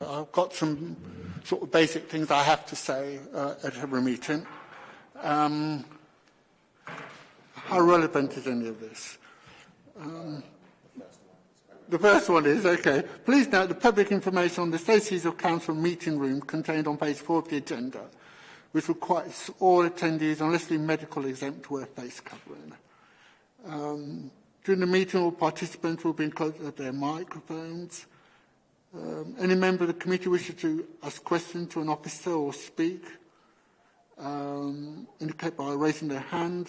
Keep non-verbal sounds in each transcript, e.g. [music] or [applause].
I've got some sort of basic things I have to say uh, at every meeting. Um, how relevant is any of this? Um, the first one is, okay, please note the public information on the Stacey's of Council meeting room contained on page 4 of the agenda, which requires all attendees, unless they're medical exempt, to wear face covering. Um, during the meeting, all participants will be enclosed with their microphones. Um, any member of the committee wishes to ask questions to an officer or speak, um, indicate by raising their hand.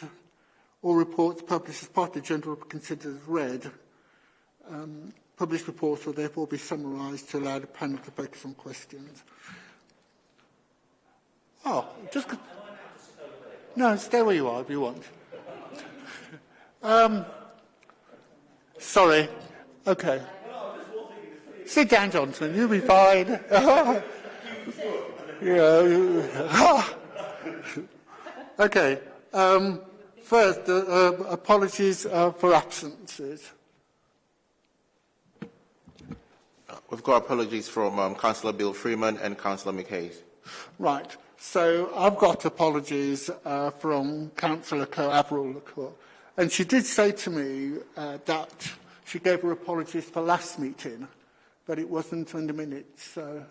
All reports published as part of the agenda will be considered as read. Um, published reports will therefore be summarised to allow the panel to focus on questions. Oh, just... No, stay where you are if you want. [laughs] um, sorry. Okay. Sit down, Johnson. You'll be fine. [laughs] [laughs] okay. Um, first, uh, uh, apologies uh, for absences. We've got apologies from um, Councillor Bill Freeman and Councillor McHayes. Right. So I've got apologies uh, from Councillor Co Avril And she did say to me uh, that she gave her apologies for last meeting but it wasn't in the minutes. So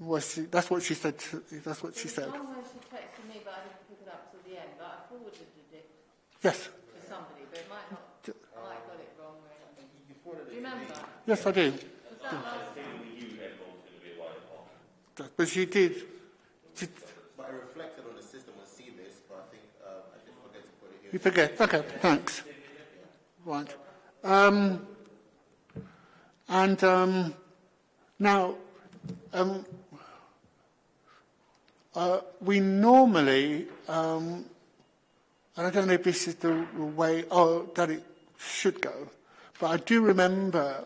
was she, that's what she said. To, that's what she said. She texted me, but I didn't pick it up till the end. But I forwarded it yes. to somebody, but it might not. I might got it wrong. Really. Do you remember? Yes, I do. Was that yeah. But she did. She, but I reflected on the system and see this, but I think uh, I just forget to put it here. You forget. Okay, thanks. Right. Um, And um, now, um, uh, we normally, um, and I don't know if this is the way oh, that it should go, but I do remember.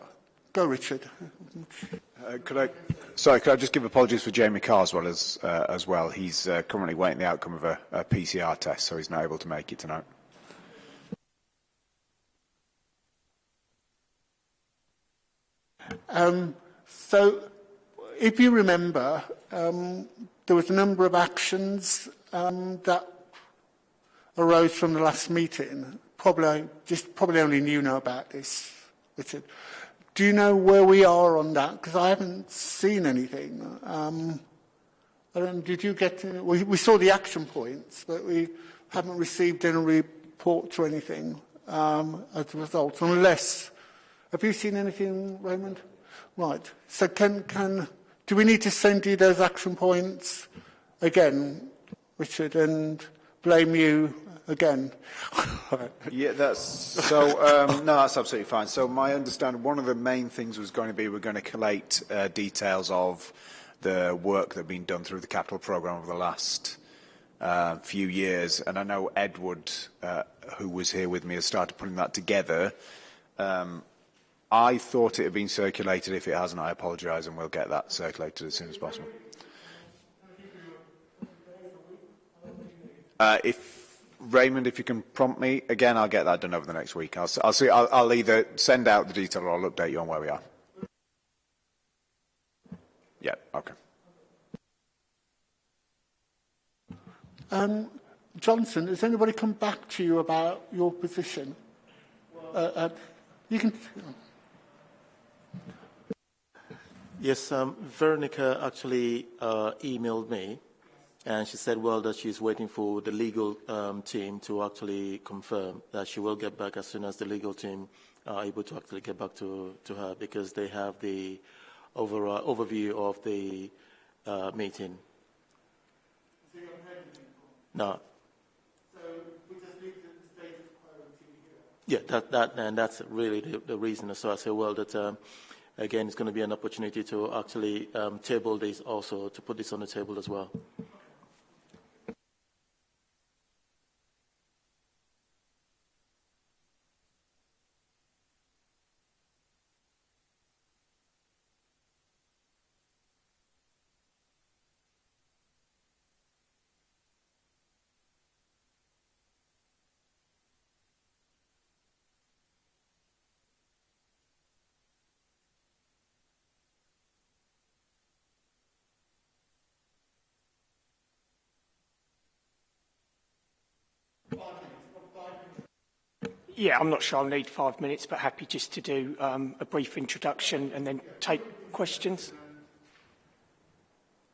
Go, Richard. Uh, could I? Sorry, could I just give apologies for Jamie Carr as well as uh, as well? He's uh, currently waiting the outcome of a, a PCR test, so he's not able to make it tonight. Um, so, if you remember, um, there was a number of actions um, that arose from the last meeting. Probably, just probably only you know about this, Richard. Do you know where we are on that? Because I haven't seen anything. Um, I don't, did you get? We, we saw the action points, but we haven't received any reports or anything um, as a result, unless. Have you seen anything, Raymond? Right. So can, can, do we need to send you those action points again, Richard, and blame you again? [laughs] yeah, that's so. Um, no, that's absolutely fine. So my understanding, one of the main things was going to be we're going to collate uh, details of the work that has been done through the capital program over the last uh, few years, and I know Edward, uh, who was here with me, has started putting that together. Um, I thought it had been circulated. If it hasn't, I apologise and we'll get that circulated as soon as possible. Uh, if Raymond, if you can prompt me again, I'll get that done over the next week. I'll, I'll see. I'll, I'll either send out the detail or I'll update you on where we are. Yeah. Okay. Um, Johnson, has anybody come back to you about your position? Uh, uh, you can. Yes, um, Veronica actually uh, emailed me and she said, well, that she's waiting for the legal um, team to actually confirm that she will get back as soon as the legal team are able to actually get back to, to her because they have the overall overview of the uh, meeting. No. So we just leave the status quo until Yeah, that, that, and that's really the, the reason. So I say, well, that um, again, it's going to be an opportunity to actually um, table this also, to put this on the table as well. Yeah, I'm not sure I'll need five minutes, but happy just to do um, a brief introduction and then take questions.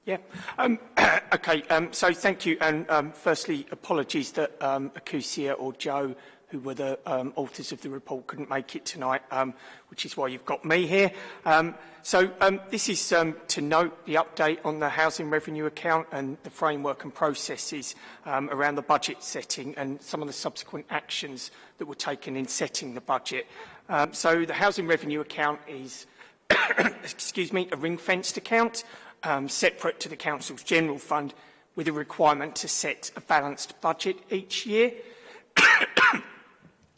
Yeah. Um, [coughs] okay. Um, so thank you. And um, firstly, apologies that um, Acusia or Joe who were the um, authors of the report, couldn't make it tonight, um, which is why you've got me here. Um, so um, this is um, to note the update on the housing revenue account and the framework and processes um, around the budget setting and some of the subsequent actions that were taken in setting the budget. Um, so the housing revenue account is [coughs] excuse me, a ring-fenced account um, separate to the Council's general fund with a requirement to set a balanced budget each year. [coughs]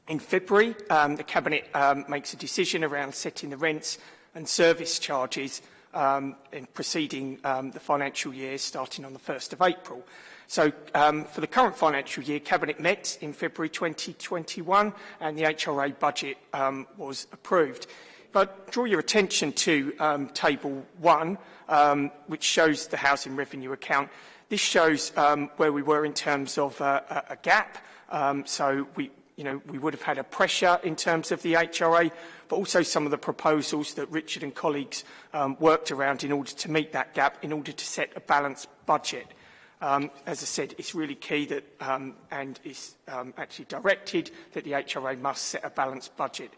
In February, um, the Cabinet um, makes a decision around setting the rents and service charges um, in preceding um, the financial year starting on the 1st of April. So um, for the current financial year, Cabinet met in February 2021 and the HRA budget um, was approved. If I draw your attention to um, Table 1, um, which shows the housing revenue account, this shows um, where we were in terms of uh, a, a gap. Um, so we, you know, we would have had a pressure in terms of the HRA, but also some of the proposals that Richard and colleagues um, worked around in order to meet that gap, in order to set a balanced budget. Um, as I said, it's really key that, um, and is um, actually directed that the HRA must set a balanced budget.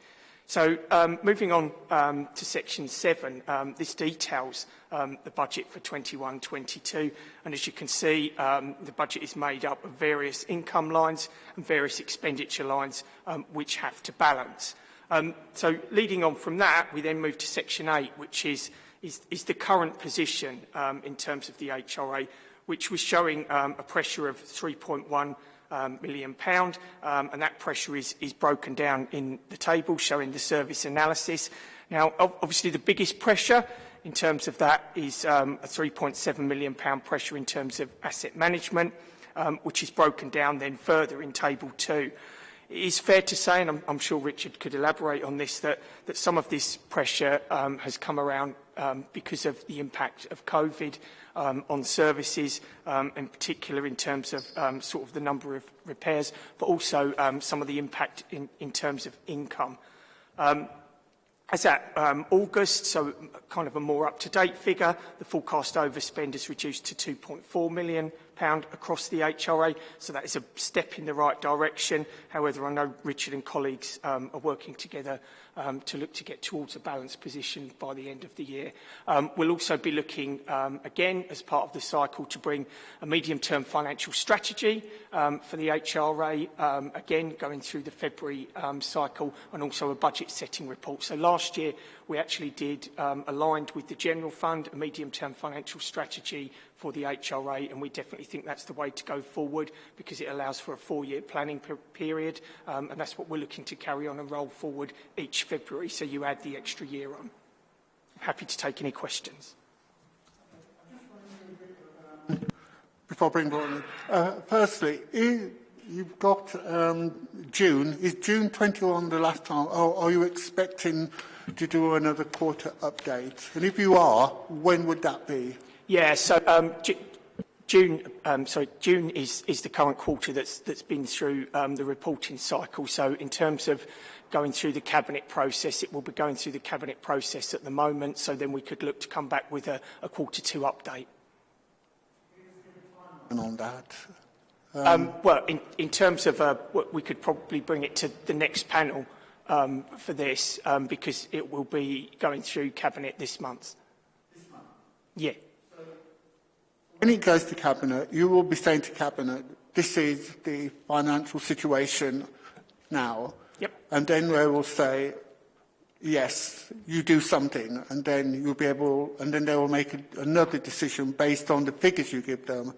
So um, moving on um, to section 7, um, this details um, the budget for 21-22 and as you can see um, the budget is made up of various income lines and various expenditure lines um, which have to balance. Um, so leading on from that we then move to section 8 which is, is, is the current position um, in terms of the HRA which was showing um, a pressure of 3.1 um, million pound, um, and that pressure is, is broken down in the table showing the service analysis. Now, obviously, the biggest pressure in terms of that is um, a 3.7 million pound pressure in terms of asset management, um, which is broken down then further in table two. It is fair to say, and I'm, I'm sure Richard could elaborate on this, that, that some of this pressure um, has come around um, because of the impact of COVID um, on services, um, in particular in terms of um, sort of the number of repairs, but also um, some of the impact in, in terms of income. Um, As at um, August, so kind of a more up-to-date figure, the forecast overspend is reduced to 2.4 million pound across the HRA, so that is a step in the right direction. However, I know Richard and colleagues um, are working together um, to look to get towards a balanced position by the end of the year. Um, we'll also be looking um, again as part of the cycle to bring a medium-term financial strategy um, for the HRA, um, again going through the February um, cycle and also a budget setting report. So last year we actually did, um, aligned with the General Fund, a medium-term financial strategy for the HRA, and we definitely think that's the way to go forward because it allows for a four-year planning per period, um, and that's what we're looking to carry on and roll forward each February, so you add the extra year on. I'm happy to take any questions. Before I bring uh, firstly, is, you've got um, June. Is June 21 the last time? Or are you expecting to do another quarter update? And if you are, when would that be? Yeah, so um, June, um, sorry, June is, is the current quarter that's, that's been through um, the reporting cycle. So in terms of going through the cabinet process, it will be going through the cabinet process at the moment. So then we could look to come back with a, a quarter two update. And on that, um, um, well, in, in terms of, uh, we could probably bring it to the next panel um, for this um, because it will be going through cabinet this month. This month? Yeah. When it goes to Cabinet, you will be saying to Cabinet, this is the financial situation now. Yep. And then they will say, yes, you do something. And then you'll be able, and then they will make another decision based on the figures you give them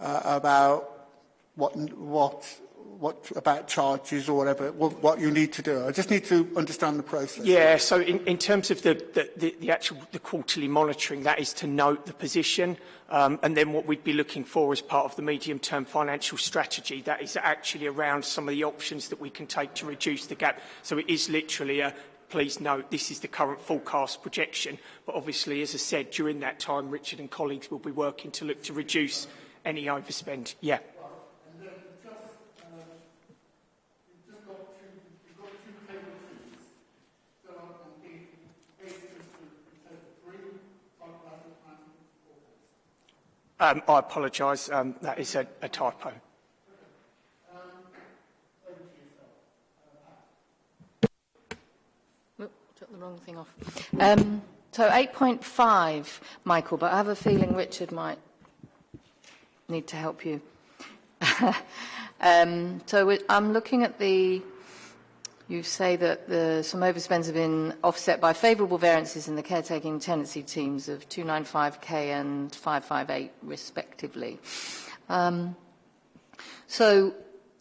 uh, about what, what what about charges or whatever, what, what you need to do. I just need to understand the process. Yeah, so in, in terms of the, the, the, the actual the quarterly monitoring, that is to note the position. Um, and then what we'd be looking for as part of the medium-term financial strategy, that is actually around some of the options that we can take to reduce the gap. So it is literally a please note this is the current forecast projection. But obviously, as I said, during that time, Richard and colleagues will be working to look to reduce any overspend. Yeah. Um, I apologise, um, that is a, a typo. Took the wrong thing off. Um, so 8.5, Michael, but I have a feeling Richard might need to help you. [laughs] um, so I'm looking at the, you say that the, some overspends have been offset by favourable variances in the caretaking tenancy teams of 295k and 558 respectively. Um, so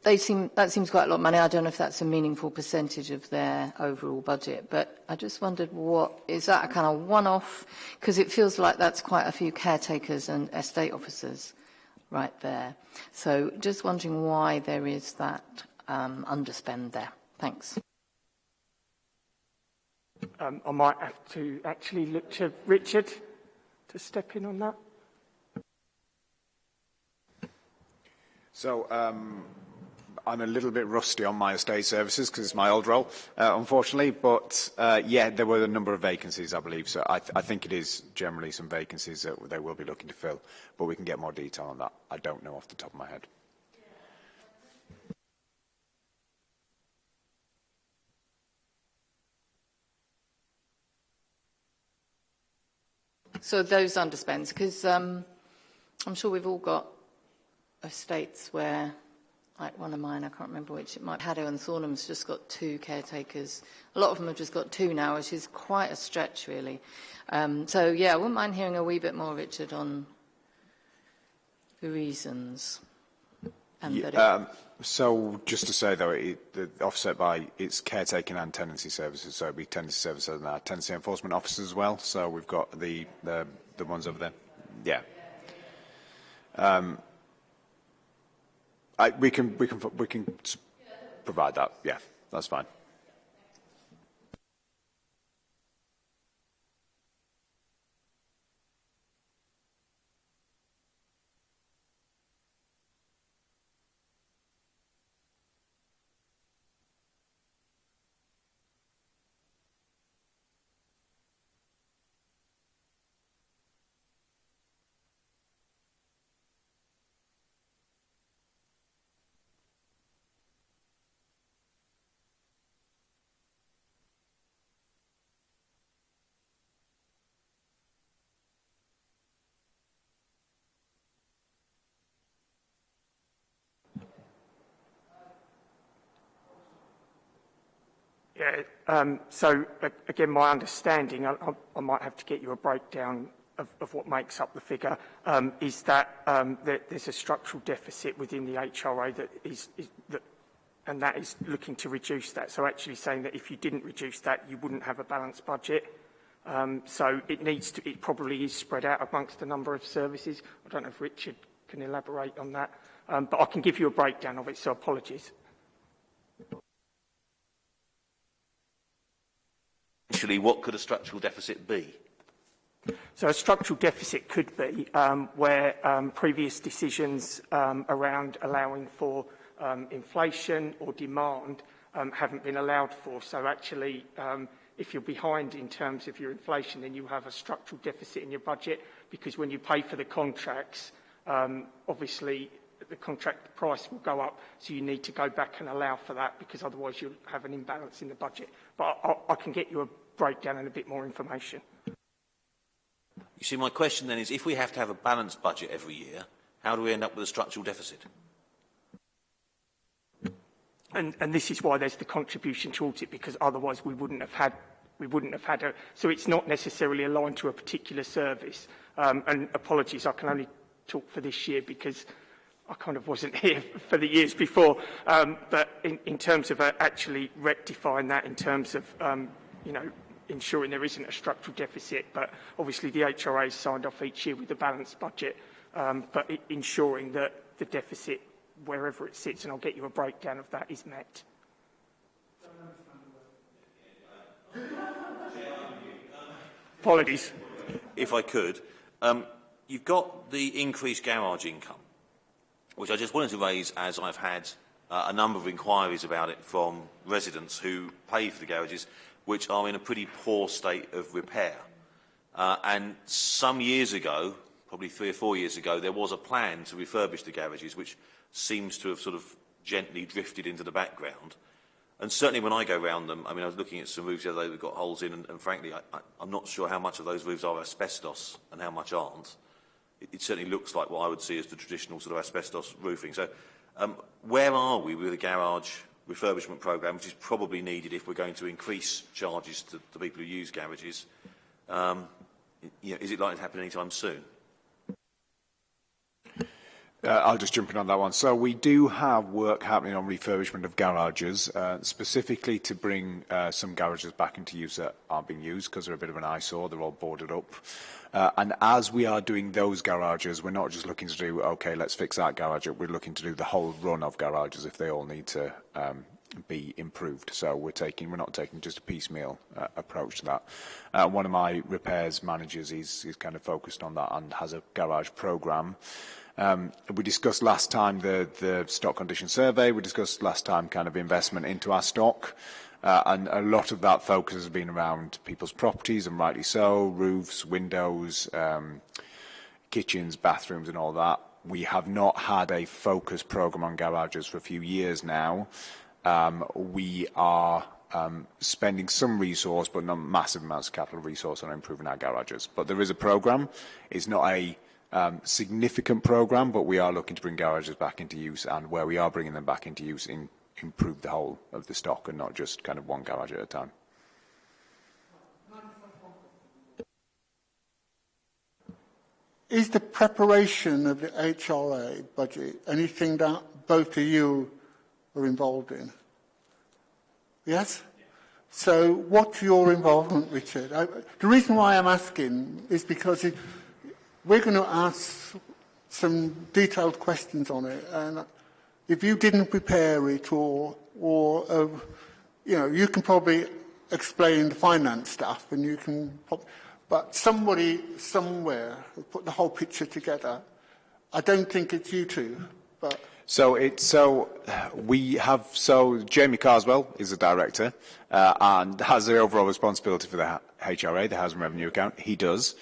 they seem, that seems quite a lot of money. I don't know if that's a meaningful percentage of their overall budget, but I just wondered what, is that a kind of one-off? Because it feels like that's quite a few caretakers and estate officers right there. So just wondering why there is that um, underspend there. Thanks. Um, I might have to actually look to Richard to step in on that. So um, I'm a little bit rusty on my estate services because it's my old role, uh, unfortunately. But uh, yeah, there were a number of vacancies, I believe. So I, th I think it is generally some vacancies that they will be looking to fill. But we can get more detail on that. I don't know off the top of my head. So those underspends, because um, I'm sure we've all got estates where, like one of mine, I can't remember which, it might Haddo and Thornham's just got two caretakers. A lot of them have just got two now, which is quite a stretch, really. Um, so yeah, I wouldn't mind hearing a wee bit more, Richard, on the reasons. And yeah, that it, um, so just to say though, it, the offset by its caretaking and tenancy services. So it'd be tenancy services and our tenancy enforcement officers as well. So we've got the the, the ones over there. Yeah. Um, I, we can we can we can provide that. Yeah, that's fine. Yeah, um, so again, my understanding, I, I, might have to get you a breakdown of, of what makes up the figure, um, is that, um, that there's a structural deficit within the HRA that is, is that, and that is looking to reduce that. So actually saying that if you didn't reduce that, you wouldn't have a balanced budget. Um, so it needs to, it probably is spread out amongst a number of services. I don't know if Richard can elaborate on that, um, but I can give you a breakdown of it, so apologies. crucially, what could a structural deficit be? So a structural deficit could be um, where um, previous decisions um, around allowing for um, inflation or demand um, haven't been allowed for. So actually, um, if you're behind in terms of your inflation, then you have a structural deficit in your budget because when you pay for the contracts, um, obviously the contract price will go up, so you need to go back and allow for that because otherwise you'll have an imbalance in the budget. But I, I can get you a breakdown and a bit more information. You see, my question then is, if we have to have a balanced budget every year, how do we end up with a structural deficit? And, and this is why there's the contribution towards it, because otherwise we wouldn't have had, we wouldn't have had a, so it's not necessarily aligned to a particular service. Um, and apologies, I can only talk for this year because I kind of wasn't [laughs] here for the years before. Um, but in, in terms of uh, actually rectifying that in terms of, um, you know, ensuring there isn't a structural deficit, but obviously the HRA signed off each year with a balanced budget, um, but i ensuring that the deficit, wherever it sits, and I'll get you a breakdown of that, is met. Apologies. If I could, um, you've got the increased garage income, which I just wanted to raise as I've had uh, a number of inquiries about it from residents who pay for the garages, which are in a pretty poor state of repair. Uh, and some years ago, probably three or four years ago, there was a plan to refurbish the garages, which seems to have sort of gently drifted into the background. And certainly when I go around them, I mean, I was looking at some roofs the other day that got holes in, and, and frankly, I, I'm not sure how much of those roofs are asbestos and how much aren't. It, it certainly looks like what I would see as the traditional sort of asbestos roofing. So um, where are we with the garage refurbishment programme, which is probably needed if we're going to increase charges to the people who use garages? Um, you know, is it likely to happen anytime soon? Uh, I'll just jump in on that one. So we do have work happening on refurbishment of garages, uh, specifically to bring uh, some garages back into use that aren't being used because they're a bit of an eyesore. They're all boarded up. Uh, and as we are doing those garages, we're not just looking to do, okay, let's fix that garage. We're looking to do the whole run of garages if they all need to um, be improved. So we're taking, we're not taking just a piecemeal uh, approach to that. Uh, one of my repairs managers is, is kind of focused on that and has a garage program. Um, we discussed last time the, the stock condition survey. We discussed last time kind of investment into our stock. Uh, and a lot of that focus has been around people's properties, and rightly so, roofs, windows, um, kitchens, bathrooms, and all that. We have not had a focused program on garages for a few years now. Um, we are um, spending some resource, but not massive amounts of capital resource on improving our garages. But there is a program. It's not a um, significant program, but we are looking to bring garages back into use, and where we are bringing them back into use, in, improve the whole of the stock and not just kind of one garage at a time. Is the preparation of the HRA budget anything that both of you are involved in? Yes? So what's your involvement, Richard? I, the reason why I'm asking is because it, we're going to ask some detailed questions on it. And if you didn't prepare it or, or uh, you know, you can probably explain the finance stuff and you can, but somebody somewhere put the whole picture together. I don't think it's you two, but. So it's so we have so Jamie Carswell is a director uh, and has the overall responsibility for the HRA, the Housing Revenue Account. He does.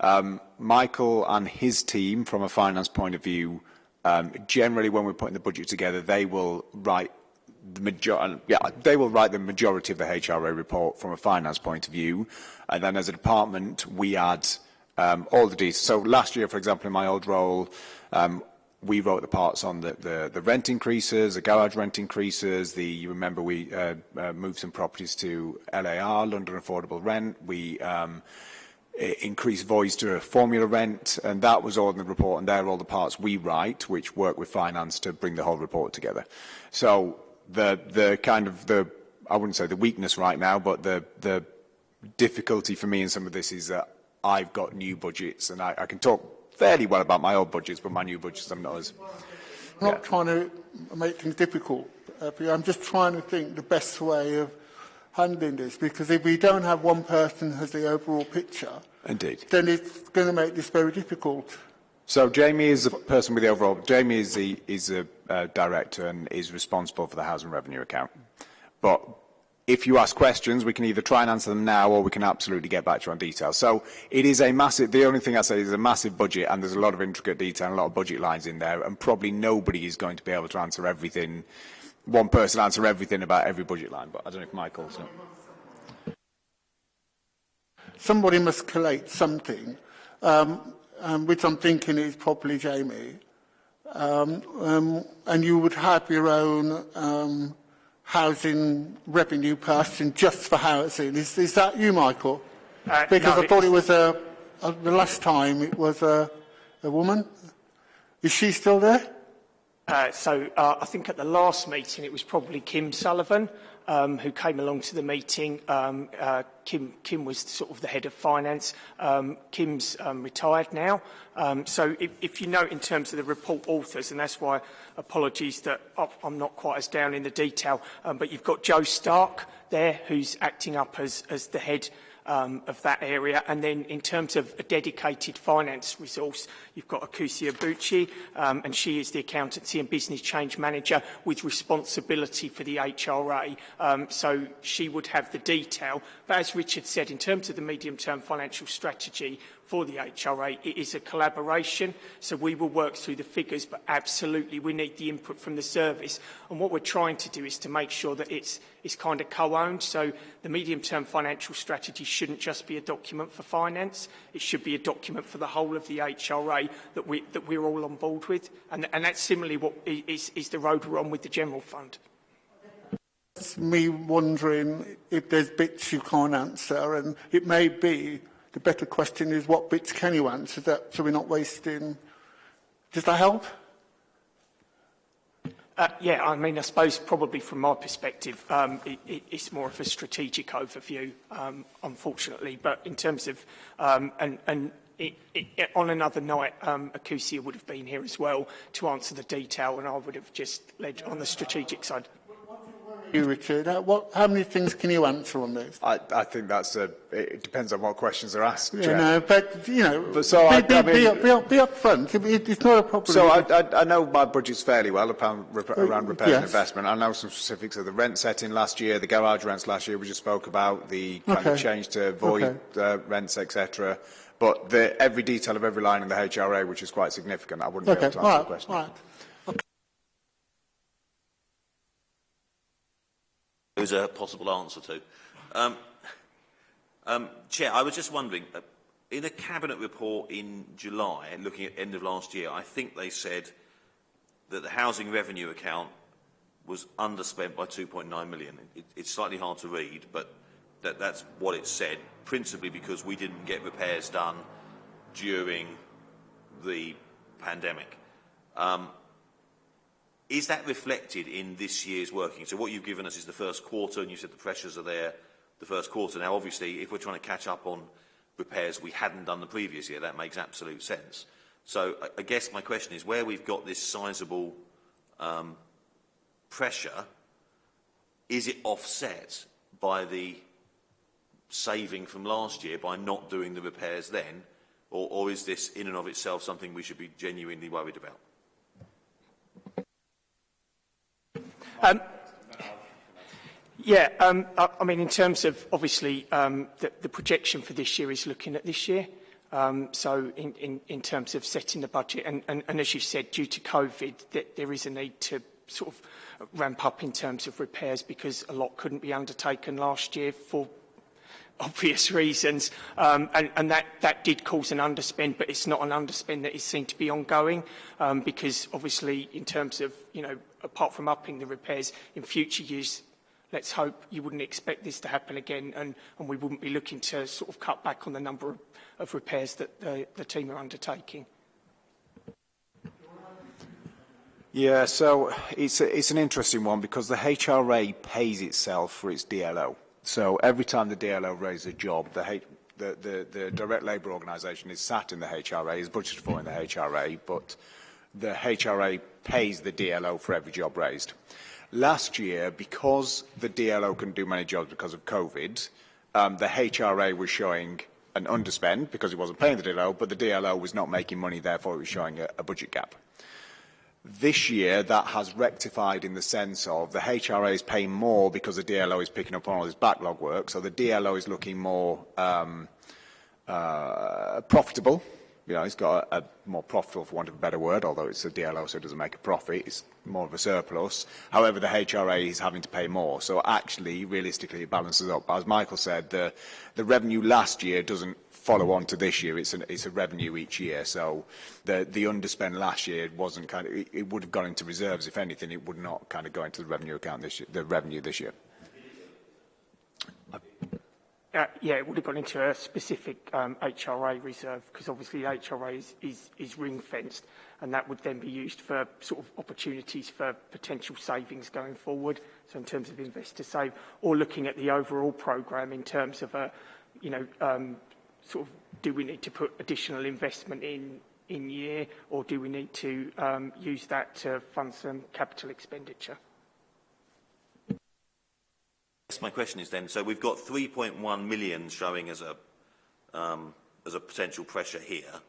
Um, Michael and his team, from a finance point of view, um, generally when we're putting the budget together, they will write the major yeah, they will write the majority of the HRA report from a finance point of view. And then as a department, we add um, all the details. So last year, for example, in my old role, um, we wrote the parts on the, the, the rent increases, the garage rent increases, the, you remember we uh, uh, moved some properties to LAR, London Affordable Rent. We um, increased voice to a formula rent, and that was all in the report, and they're all the parts we write, which work with finance to bring the whole report together. So the, the kind of the, I wouldn't say the weakness right now, but the, the difficulty for me in some of this is that I've got new budgets, and I, I can talk fairly well about my old budgets, but my new budgets, I'm not as... I'm yeah. trying to make things difficult, uh, I'm just trying to think the best way of handling this because if we don't have one person who has the overall picture, Indeed. then it's going to make this very difficult. So Jamie is the person with the overall. Jamie is the is a uh, director and is responsible for the housing revenue account. But if you ask questions, we can either try and answer them now, or we can absolutely get back to you on detail. So it is a massive. The only thing I say is a massive budget, and there's a lot of intricate detail and a lot of budget lines in there, and probably nobody is going to be able to answer everything one person answer everything about every budget line, but I don't know if Michael's. No. Somebody must collate something, um, um, which I'm thinking is probably Jamie. Um, um, and you would have your own um, housing revenue person just for housing. Is, is that you, Michael? Uh, because no, I thought it was a, a, the last time it was a, a woman. Is she still there? Uh, so uh, I think at the last meeting, it was probably Kim Sullivan um, who came along to the meeting. Um, uh, Kim, Kim was sort of the head of finance. Um, Kim's um, retired now. Um, so if, if you note in terms of the report authors, and that's why apologies that I'm not quite as down in the detail, um, but you've got Joe Stark there who's acting up as, as the head of um, of that area. And then in terms of a dedicated finance resource, you've got Akusia Bucci, um, and she is the Accountancy and Business Change Manager with responsibility for the HRA. Um, so she would have the detail. But as Richard said, in terms of the medium-term financial strategy, for the HRA. It is a collaboration, so we will work through the figures, but absolutely we need the input from the service. And what we're trying to do is to make sure that it's, it's kind of co-owned, so the medium-term financial strategy shouldn't just be a document for finance, it should be a document for the whole of the HRA that, we, that we're all on board with. And, and that's similarly what is, is the road we're on with the General Fund. It's me wondering if there's bits you can't answer, and it may be The better question is what bits can you answer that so we're not wasting. Does that help? Uh, yeah, I mean, I suppose probably from my perspective, um, it, it, it's more of a strategic overview, um, unfortunately. But in terms of, um, and, and it, it, on another night, um, Akusia would have been here as well to answer the detail, and I would have just led on the strategic side you, Richard. Uh, what, how many things can you answer on this? I, I think that's a, it depends on what questions are asked. You yeah, know, but, you know, but so be, I, be, I mean, be, up, be, up, be front. It, it's not a problem. So I, I, I know my budget's fairly well around, uh, around repair yes. and investment. I know some specifics of the rent setting last year, the garage rents last year we just spoke about, the kind okay. of change to void okay. uh, rents, etc. But the, every detail of every line in the HRA, which is quite significant, I wouldn't okay. be able to answer right. the question. All right. There's a possible answer to. Um, um, Chair, I was just wondering, uh, in a Cabinet report in July, looking at end of last year, I think they said that the housing revenue account was underspent by 2.9 million. It, it's slightly hard to read, but that, that's what it said, principally because we didn't get repairs done during the pandemic. Um, Is that reflected in this year's working? So what you've given us is the first quarter, and you said the pressures are there the first quarter. Now, obviously, if we're trying to catch up on repairs we hadn't done the previous year, that makes absolute sense. So I, guess my question is, where we've got this sizable um, pressure, is it offset by the saving from last year by not doing the repairs then, or, or is this in and of itself something we should be genuinely worried about? Um, yeah, um, I, I mean, in terms of obviously um, the, the projection for this year is looking at this year. Um, so in, in, in terms of setting the budget, and, and, and as you said, due to COVID, that there is a need to sort of ramp up in terms of repairs because a lot couldn't be undertaken last year for [laughs] obvious reasons, um, and, and that, that did cause an underspend, but it's not an underspend that is seen to be ongoing, um, because obviously in terms of, you know, apart from upping the repairs in future years, let's hope you wouldn't expect this to happen again, and, and we wouldn't be looking to sort of cut back on the number of, of repairs that the, the team are undertaking. Yeah, so it's, a, it's an interesting one because the HRA pays itself for its DLO. So every time the DLO raises a job, the, the, the, the direct labour organisation is sat in the HRA, is budgeted for in the HRA, but the HRA pays the DLO for every job raised. Last year, because the DLO couldn't do many jobs because of COVID, um, the HRA was showing an underspend because it wasn't paying the DLO, but the DLO was not making money, therefore it was showing a, a budget gap. This year, that has rectified in the sense of the HRA is paying more because the DLO is picking up on all this backlog work. So the DLO is looking more um, uh, profitable. you know, it's got a, a more profitable, for want of a better word, although it's a DLO, so it doesn't make a profit. It's more of a surplus. However, the HRA is having to pay more. So actually, realistically, it balances up. As Michael said, the, the revenue last year doesn't follow on to this year. It's, an, it's a revenue each year. So the, the underspend last year wasn't kind of, it, it would have gone into reserves. If anything, it would not kind of go into the revenue account this year, the revenue this year. Uh, Uh, yeah, it would have gone into a specific um, HRA reserve because obviously HRA is, is, is ring-fenced and that would then be used for sort of opportunities for potential savings going forward. So in terms of investor save or looking at the overall program in terms of a, you know, um, sort of do we need to put additional investment in in year or do we need to um, use that to fund some capital expenditure? Guess my question is then, so we've got 3.1 million showing as a, um, as a potential pressure here.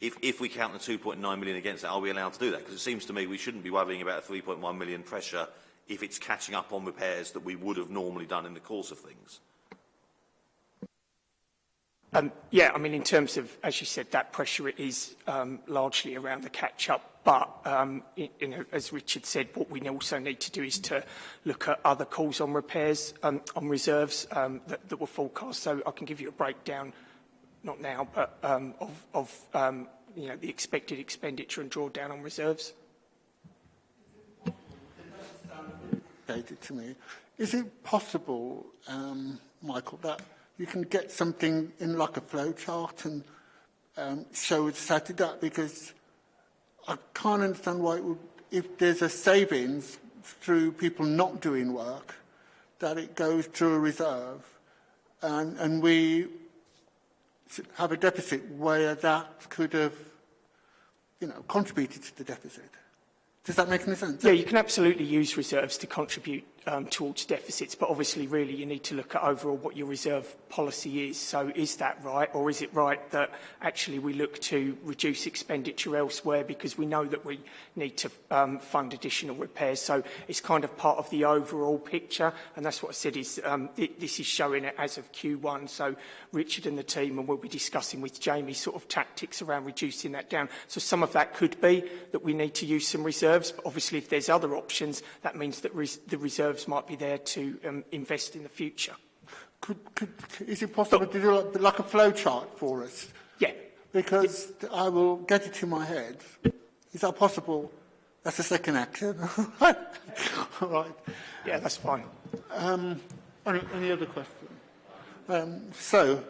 If, if we count the 2.9 million against that, are we allowed to do that? Because it seems to me we shouldn't be worrying about a 3.1 million pressure if it's catching up on repairs that we would have normally done in the course of things. Um, yeah, I mean, in terms of, as you said, that pressure is um, largely around the catch-up. But, um, you, know, as Richard said, what we also need to do is to look at other calls on repairs, um, on reserves um, that, that were forecast. So I can give you a breakdown, not now, but um, of, of um, you know, the expected expenditure and drawdown on reserves. Is it possible, um, Michael, that you can get something in like a flow chart and um, show it set up because I can't understand why it would, if there's a savings through people not doing work, that it goes to a reserve and, and we have a deficit where that could have, you know, contributed to the deficit. Does that make any sense? Yeah, you can absolutely use reserves to contribute um, towards deficits, but obviously really you need to look at overall what your reserve policy is. So is that right, or is it right that actually we look to reduce expenditure elsewhere because we know that we need to um, fund additional repairs? So it's kind of part of the overall picture, and that's what I said is um, this is showing it as of Q1. So Richard and the team, and we'll be discussing with Jamie sort of tactics around reducing that down. So some of that could be that we need to use some reserves, but obviously if there's other options, that means that res the reserve reserves might be there to um, invest in the future. Could, could, is it possible to do like, like a flow chart for us? Yeah. Because yeah. I will get it in my head. Is that possible? That's the second action. [laughs] All right. Yeah, that's fine. Um, any, any other questions? Um, so,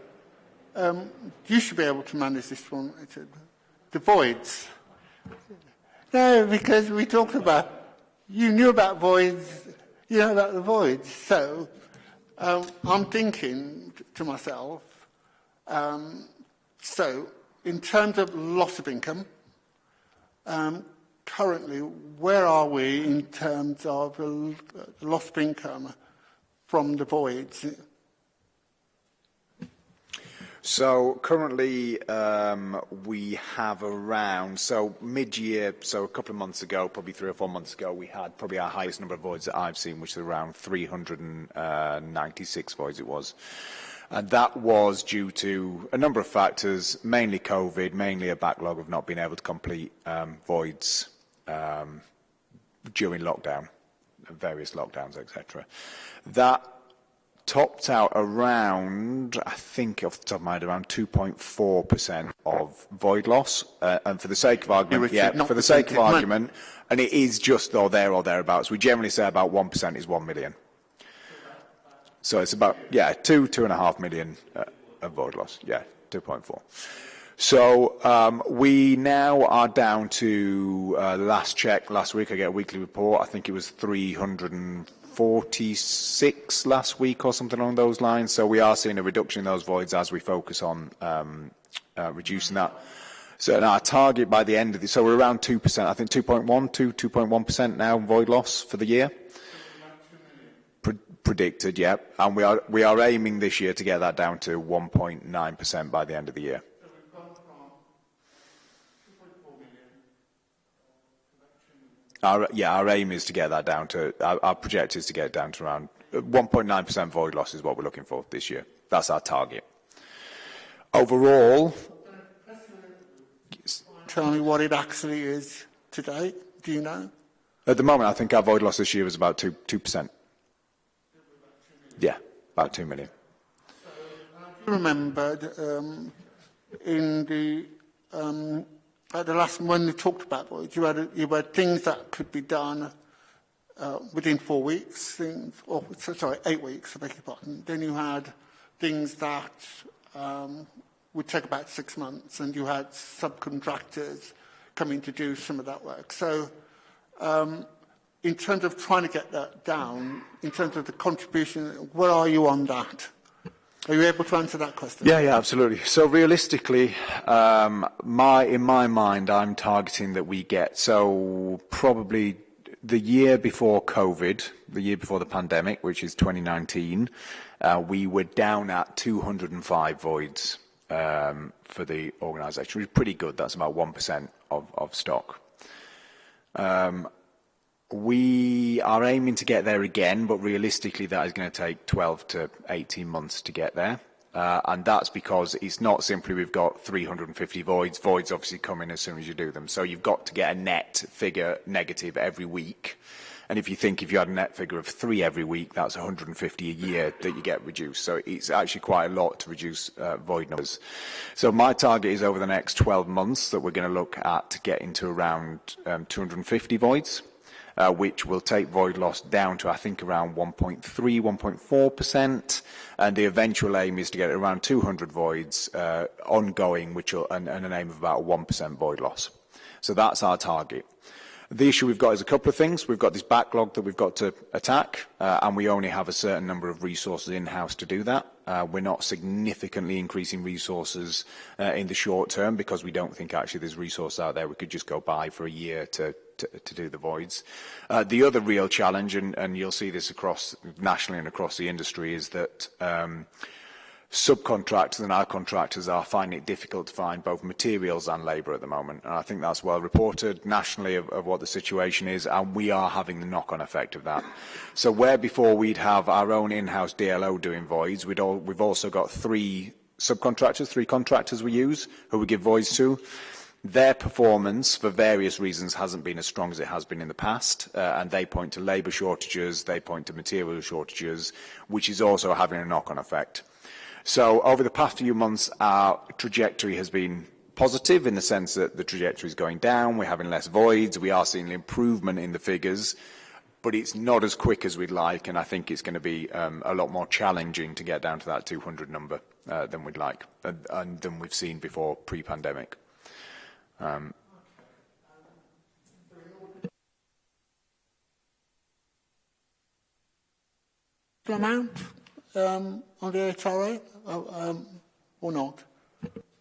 um, you should be able to manage this one. The voids. No, because we talked about, you knew about voids you know, that the void. So um, I'm thinking to myself, um, so in terms of loss of income, um, currently, where are we in terms of the loss of income from the voids? So currently um, we have around, so mid-year, so a couple of months ago, probably three or four months ago, we had probably our highest number of voids that I've seen, which is around 396 voids it was. And that was due to a number of factors, mainly COVID, mainly a backlog of not being able to complete um, voids um, during lockdown, various lockdowns, etc. That topped out around, I think off the top of my head, around 2.4% of void loss. Uh, and for the sake of argument, yeah, for the sake of argument, and it is just or there or thereabouts, we generally say about 1% is 1 million. So it's about, yeah, two, two and a half million uh, of void loss. Yeah, 2.4. So um, we now are down to uh, last check last week. I get a weekly report. I think it was 300 46 last week or something along those lines. So we are seeing a reduction in those voids as we focus on um, uh, reducing that. So our target by the end of the, so we're around 2%, I think 2.1, 2, 2.1% now void loss for the year. Pre predicted, yeah. And we are, we are aiming this year to get that down to 1.9% by the end of the year. Our, yeah, our aim is to get that down to, our, our project is to get it down to around 1.9% void loss is what we're looking for this year. That's our target. Overall, tell me what it actually is today. Do you know? At the moment, I think our void loss this year is about 2, 2%. Yeah, about 2 million. I remembered um, in the um, at the last one we talked about was you had, you had things that could be done uh, within four weeks, things, or sorry, eight weeks, I beg your pardon. Then you had things that um, would take about six months, and you had subcontractors coming to do some of that work. So um, in terms of trying to get that down, in terms of the contribution, where are you on that? Are you able to answer that question? Yeah, yeah, absolutely. So realistically, um, my in my mind, I'm targeting that we get so probably the year before COVID, the year before the pandemic, which is 2019, uh, we were down at 205 voids um, for the organisation, which is pretty good. That's about 1% of, of stock. Um, we are aiming to get there again, but realistically that is going to take 12 to 18 months to get there. Uh, and that's because it's not simply we've got 350 voids. Voids obviously come in as soon as you do them. So you've got to get a net figure negative every week. And if you think if you had a net figure of three every week, that's 150 a year that you get reduced. So it's actually quite a lot to reduce uh, void numbers. So my target is over the next 12 months that we're going to look at getting to around um, 250 voids uh, which will take void loss down to, I think, around 1.3, 1.4%. And the eventual aim is to get around 200 voids uh, ongoing, which will, and, and an aim of about 1% void loss. So that's our target. The issue we've got is a couple of things. We've got this backlog that we've got to attack, uh, and we only have a certain number of resources in-house to do that. Uh, we're not significantly increasing resources uh, in the short term because we don't think actually there's resource out there we could just go buy for a year to to, to do the voids. Uh, the other real challenge, and, and you'll see this across nationally and across the industry, is that um, subcontractors and our contractors are finding it difficult to find both materials and labour at the moment. And I think that's well reported nationally of, of what the situation is, and we are having the knock-on effect of that. So where before we'd have our own in-house DLO doing voids, we'd all, we've also got three subcontractors, three contractors we use, who we give voids to. Their performance, for various reasons, hasn't been as strong as it has been in the past, uh, and they point to labour shortages, they point to material shortages, which is also having a knock-on effect. So over the past few months, our trajectory has been positive in the sense that the trajectory is going down, we're having less voids, we are seeing an improvement in the figures, but it's not as quick as we'd like, and I think it's going to be um, a lot more challenging to get down to that 200 number uh, than we'd like, and, and than we've seen before pre-pandemic. Um, amount um, on the HRA uh, um, or not?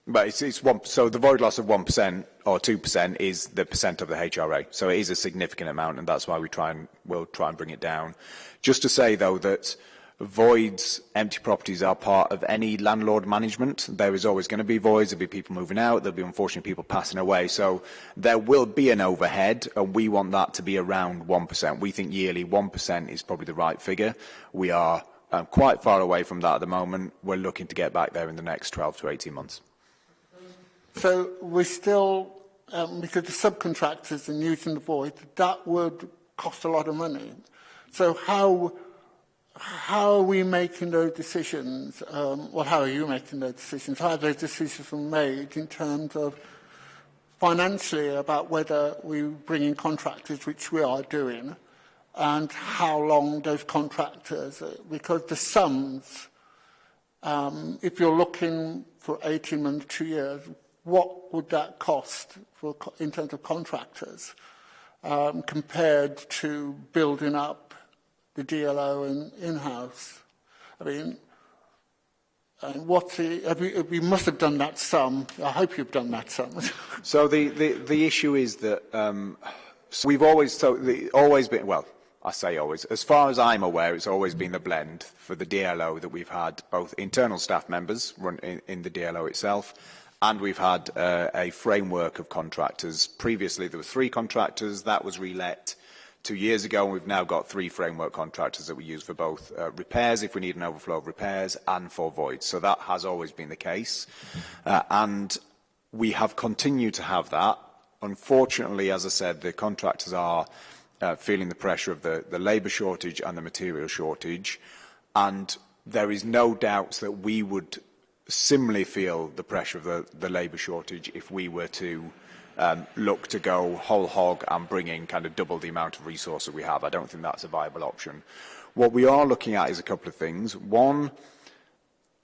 But it's, it's one, so the void loss of 1% or 2% is the percent of the HRA. So it is a significant amount, and that's why we try and, we'll try and bring it down. Just to say, though, that voids, empty properties are part of any landlord management. There is always going to be voids, there'll be people moving out, there'll be unfortunately people passing away. So there will be an overhead, and we want that to be around 1%. We think yearly 1% is probably the right figure. We are um, quite far away from that at the moment. We're looking to get back there in the next 12 to 18 months. So we're still, um, because the subcontractors and using the void, that would cost a lot of money. So how how are we making those decisions? Um, well, how are you making those decisions? How are those decisions made in terms of financially about whether we bring in contractors, which we are doing, and how long those contractors, because the sums, um, if you're looking for 18 months, two years, what would that cost for, in terms of contractors um, compared to building up the DLO in, in-house? I mean, and you, we must have done that sum. I hope you've done that sum. [laughs] so the, the, the issue is that um, so we've always, so the, always been, well, I say always, as far as I'm aware, it's always been the blend for the DLO that we've had both internal staff members run in, in the DLO itself, and we've had uh, a framework of contractors. Previously, there were three contractors. That was relet two years ago, and we've now got three framework contractors that we use for both uh, repairs, if we need an overflow of repairs, and for voids. So that has always been the case. Uh, and we have continued to have that. Unfortunately, as I said, the contractors are uh, feeling the pressure of the, the labour shortage and the material shortage. And there is no doubt that we would similarly feel the pressure of the, the labour shortage if we were to um, look to go whole hog and bring in kind of double the amount of resource that we have. I don't think that's a viable option. What we are looking at is a couple of things. One,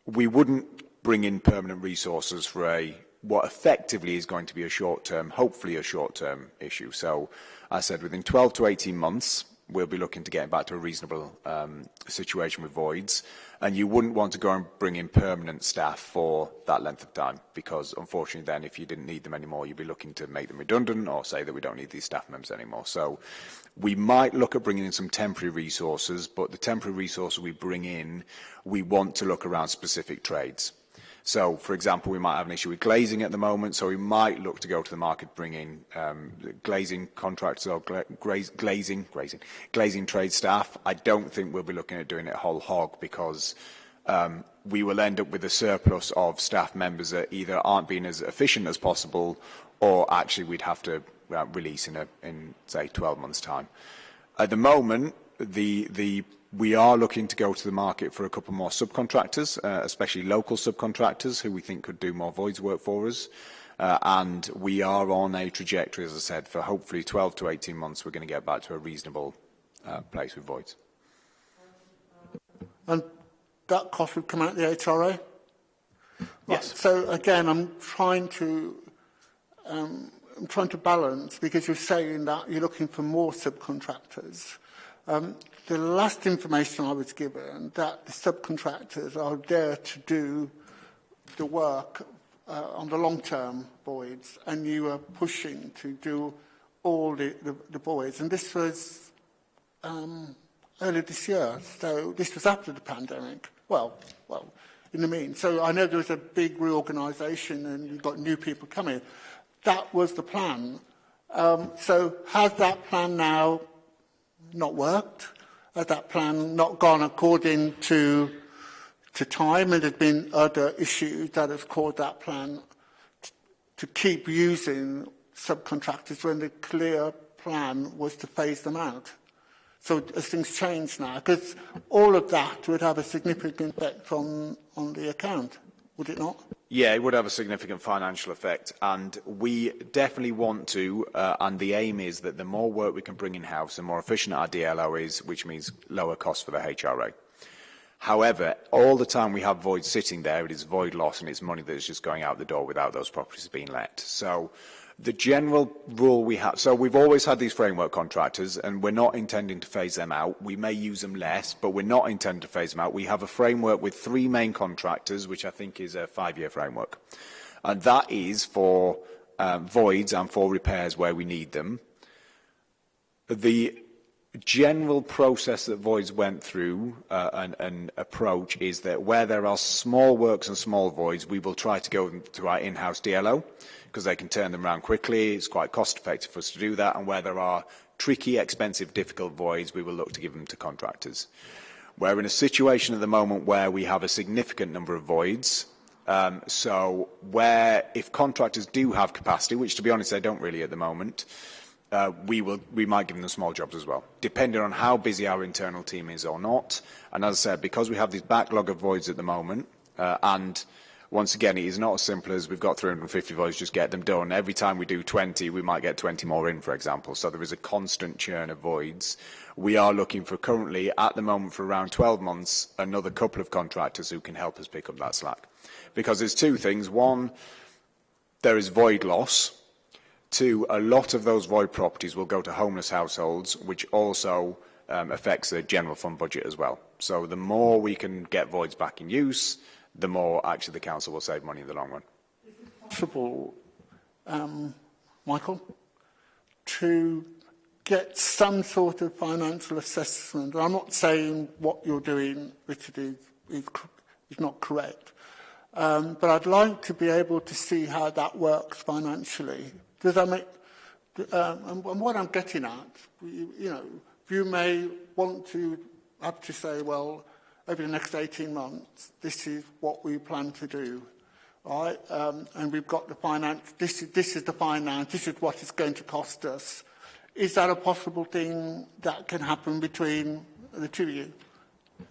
we wouldn't bring in permanent resources for a what effectively is going to be a short-term, hopefully a short-term issue. So I said within 12 to 18 months, we'll be looking to getting back to a reasonable um, situation with voids. And you wouldn't want to go and bring in permanent staff for that length of time, because unfortunately then if you didn't need them anymore, you'd be looking to make them redundant or say that we don't need these staff members anymore. So we might look at bringing in some temporary resources, but the temporary resources we bring in, we want to look around specific trades. So, for example, we might have an issue with glazing at the moment, so we might look to go to the market, bring in um, glazing contractors or gla glazing, glazing, glazing trade staff. I don't think we'll be looking at doing it whole hog because um, we will end up with a surplus of staff members that either aren't being as efficient as possible or actually we'd have to uh, release in, a, in, say, 12 months' time. At the moment, the, the We are looking to go to the market for a couple more subcontractors, uh, especially local subcontractors who we think could do more voids work for us. Uh, and we are on a trajectory, as I said, for hopefully 12 to 18 months, we're going to get back to a reasonable uh, place with voids. And that cost would come out of the HRA? Right. Yes. So again, I'm trying to um, I'm trying to balance because you're saying that you're looking for more subcontractors. Um, the last information I was given that the subcontractors are there to do the work uh, on the long-term voids and you are pushing to do all the, the, the voids. And this was um, earlier this year, so this was after the pandemic. Well, well, in the mean. So I know there was a big reorganisation and you've got new people coming. That was the plan. Um, so has that plan now not worked? at that plan not gone according to to time and there's been other issues that have caused that plan to keep using subcontractors when the clear plan was to phase them out. So as things change now, because all of that would have a significant effect on, on the account, would it not? Yeah, it would have a significant financial effect, and we definitely want to, uh, and the aim is that the more work we can bring in-house, the more efficient our DLO is, which means lower cost for the HRA. However, all the time we have void sitting there, it is void loss and it's money that is just going out the door without those properties being let. So The general rule we have, so we've always had these framework contractors and we're not intending to phase them out. We may use them less, but we're not intending to phase them out. We have a framework with three main contractors, which I think is a five-year framework. And that is for um, voids and for repairs where we need them. The general process that Voids went through uh, and, and approach is that where there are small works and small voids, we will try to go to our in-house DLO because they can turn them around quickly. It's quite cost effective for us to do that. And where there are tricky, expensive, difficult voids, we will look to give them to contractors. We're in a situation at the moment where we have a significant number of voids. Um, so where, if contractors do have capacity, which to be honest, they don't really at the moment, uh, we, will, we might give them small jobs as well, depending on how busy our internal team is or not. And as I said, because we have this backlog of voids at the moment, uh, and once again, it is not as simple as we've got 350 voids, just get them done. Every time we do 20, we might get 20 more in, for example. So there is a constant churn of voids. We are looking for currently, at the moment, for around 12 months, another couple of contractors who can help us pick up that slack. Because there's two things. One, there is void loss. Two, a lot of those void properties will go to homeless households, which also um, affects the general fund budget as well. So the more we can get voids back in use, the more actually the council will save money in the long run. Possible, um, Michael, to get some sort of financial assessment. I'm not saying what you're doing, Richard, is, is, is not correct. Um, but I'd like to be able to see how that works financially. Does that make... Um, and, and what I'm getting at, you, you know, you may want to have to say, well, over the next 18 months, this is what we plan to do. Right? Um, and we've got the finance. This is, this is the finance. This is what it's going to cost us. Is that a possible thing that can happen between the two of you?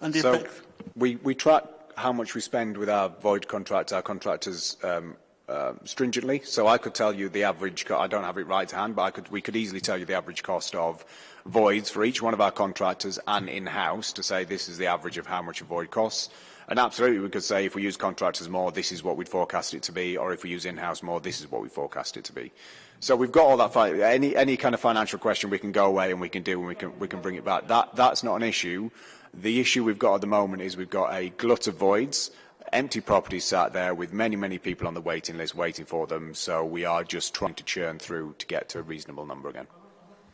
And the so effects? We, we track how much we spend with our void contract, our contractors um, uh, stringently. So I could tell you the average, I don't have it right to hand, but I could, we could easily tell you the average cost of voids for each one of our contractors and in-house to say this is the average of how much a void costs. And absolutely, we could say if we use contractors more, this is what we'd forecast it to be, or if we use in-house more, this is what we forecast it to be. So we've got all that. Any any kind of financial question, we can go away and we can do, and we can we can bring it back. That that's not an issue. The issue we've got at the moment is we've got a glut of voids, empty properties sat there with many many people on the waiting list waiting for them. So we are just trying to churn through to get to a reasonable number again.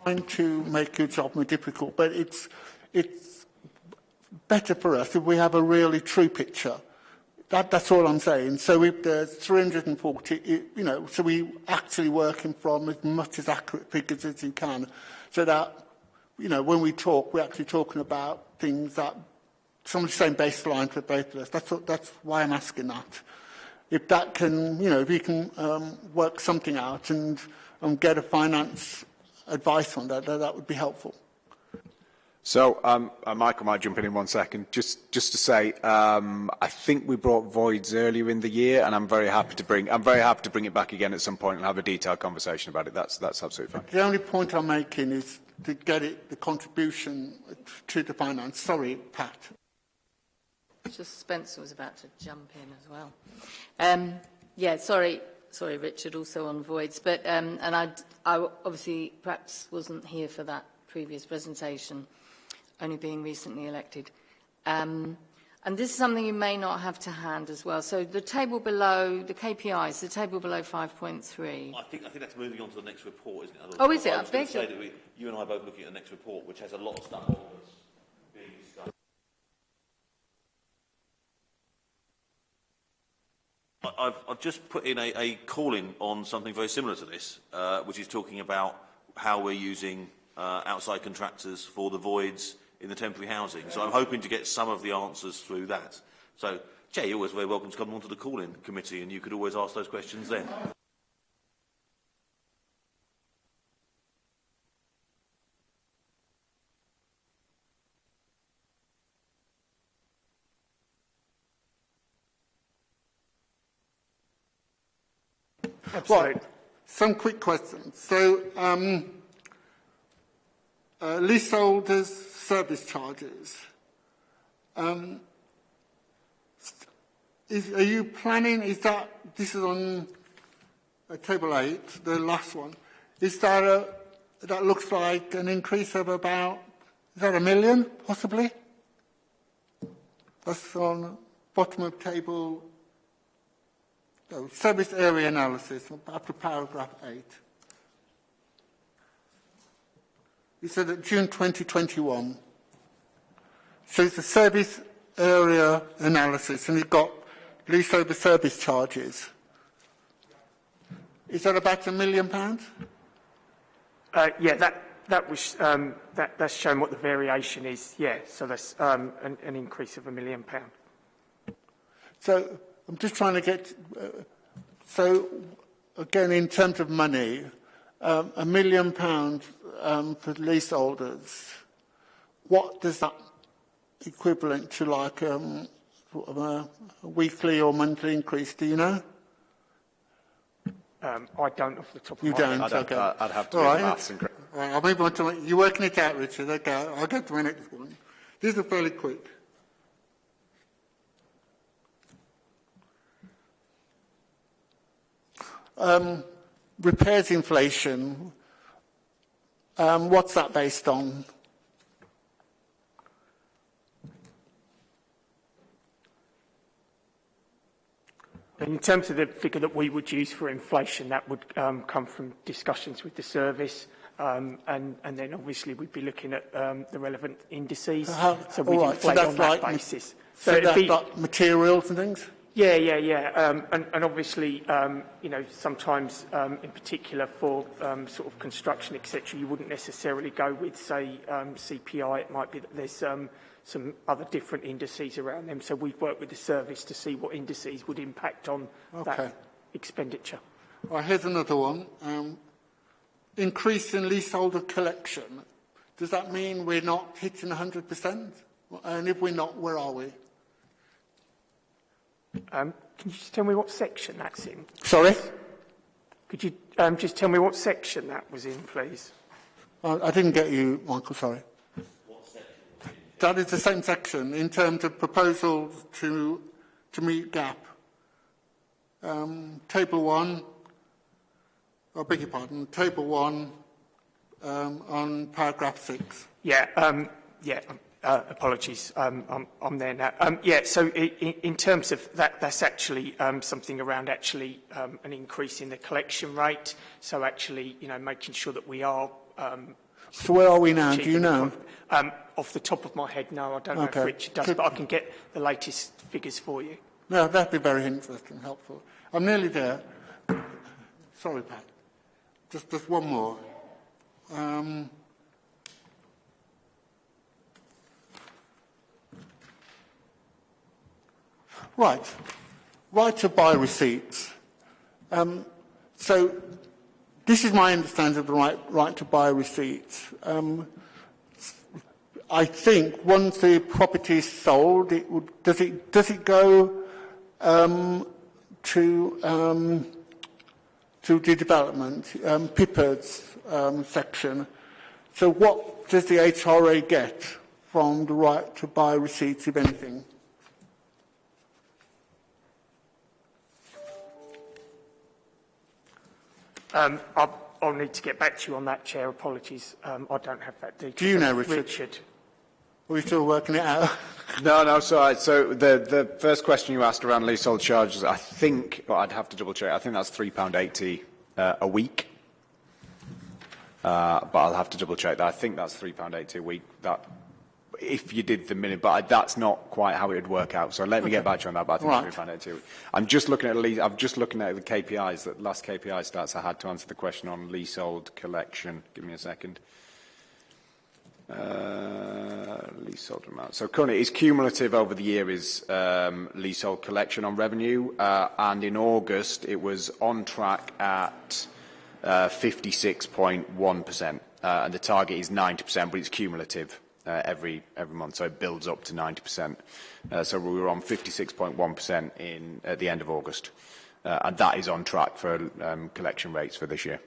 Trying to make your job more difficult, but it's, it's better for us if we have a really true picture. That, that's all I'm saying. So if there's 340, it, you know, so we actually working from as much as accurate figures as you can, so that, you know, when we talk, we're actually talking about things that somebody's saying baseline for both of us. That's, what, that's why I'm asking that. If that can, you know, if you can um, work something out and, and get a finance advice on that, that, that would be helpful. So, um, uh, Michael might jump in in one second. Just, just to say, um, I think we brought voids earlier in the year, and I'm very happy to bring, I'm very happy to bring it back again at some point and have a detailed conversation about it. That's, that's absolutely fine. The only point I'm making is to get it, the contribution to the finance. Sorry, Pat. Just Spencer was about to jump in as well. Um, yeah, sorry sorry, Richard, also on voids. But um, and I'd, I obviously perhaps wasn't here for that previous presentation, only being recently elected. Um, and this is something you may not have to hand as well. So the table below, the KPIs, the table below 5.3. I think, I think that's moving on to the next report, isn't it? Oh, is it? I, I beg you. We, you and I are both looking at the next report, which has a lot of stuff on this. I, I've, I've just put in a, a call in on something very similar to this, uh, which is talking about how we're using uh, outside contractors for the voids in the temporary housing. So I'm hoping to get some of the answers through that. So, Jay, you're always very welcome to come onto the call-in committee and you could always ask those questions then. Absolutely. Right. Some quick questions. So, um, uh, leaseholders' service charges. Um, is, are you planning, is that, this is on uh, table eight, the last one, is that a, that looks like an increase of about, is that a million, possibly? That's on bottom of table so, service area analysis, after paragraph 8. You said that June 2021. So it's a service area analysis, and you've got leaseholder service charges. Is that about a million pounds? Uh, yeah, that, that was, um, that, that's shown what the variation is, yeah. So that's um, an, an increase of a million pound. So I'm just trying to get... Uh, so, again, in terms of money, um, a million pounds um, for leaseholders, what does that equivalent to like um, sort of a, a weekly or monthly increase, do you know? Um, I don't off the top of you my head. You don't? I'd, okay. have, to, I'd have to All do right. maths and... Right, I'll move on to... You're working it out, Richard. Okay, I'll get to my next one. These are fairly quick. Um, repairs inflation. Um, what's that based on? In terms of the figure that we would use for inflation, that would um, come from discussions with the service, um, and, and then obviously we'd be looking at um, the relevant indices. How- so we'd right, so inflate that's on that like- basis. So, it'd that's be- like materials and things. Yeah, yeah, yeah. Um, and, and obviously, um, you know, sometimes, um, in particular for um, sort of construction, etc., you wouldn't necessarily go with, say, um, CPI. It might be that there's um, some other different indices around them. So we've worked with the service to see what indices would impact on okay. that expenditure. Well, here's another one. Um, increase in leaseholder collection. Does that mean we're not hitting 100%? And if we're not, where are we? Um, can you just tell me what section that's in? Sorry? Could you um, just tell me what section that was in, please? I I didn't get you, Michael, sorry. that is the same section in terms of proposals to, to meet gap. Um, table one, I beg your pardon, table one um, on paragraph six. Yeah, um, yeah. Uh, apologies, um, I'm, I'm there now. Um, yeah, so i i in terms of that, that's actually um, something around actually um, an increase in the collection rate. So actually, you know, making sure that we are. Um, So where are we now? Do you know? Um, off the top of my head, no, I don't know Okay. if Richard does, Could- but I can get the latest figures for you. No, that'd be very interesting, and helpful. I'm nearly there. Sorry, Pat. Just, just one more. Right. Right to buy receipts. Um, so this is my understanding of the right, right to buy receipts. Um, I think once the property is sold, it would, does it does it go um, to um, to the development um, PIPA's um, section? So what does the HRA get from the right to buy receipts, if anything? Um, I'll, I'll need to get back to you on that, Chair. Apologies, um, I don't have that detail. Do you know, Richard? Richard. Are we still working it out? [laughs] no, no, so, so the, the first question you asked around leasehold charges, I think, well, I'd have to double check, I think that's £3.80 uh, a week. Uh, but I'll have to double check that. I think that's £3.80 a week. That if you did the minute, but I, that's not quite how it would work out. So let me get back to you on that, but I think Right. it's £3.80 a week. I'm just looking at lease, I'm just looking at the KPIs, the last KPI stats I had to answer the question on leasehold collection. Give me a second. Uh, leasehold amount. So currently, it's cumulative over the year is um, leasehold collection on revenue, uh, and in August it was on track at uh, 56.1%, uh, and the target is 90%, but it's cumulative uh, every every month, so it builds up to 90%. Uh, so we were on 56.1% in at the end of August, uh, and that is on track for um, collection rates for this year.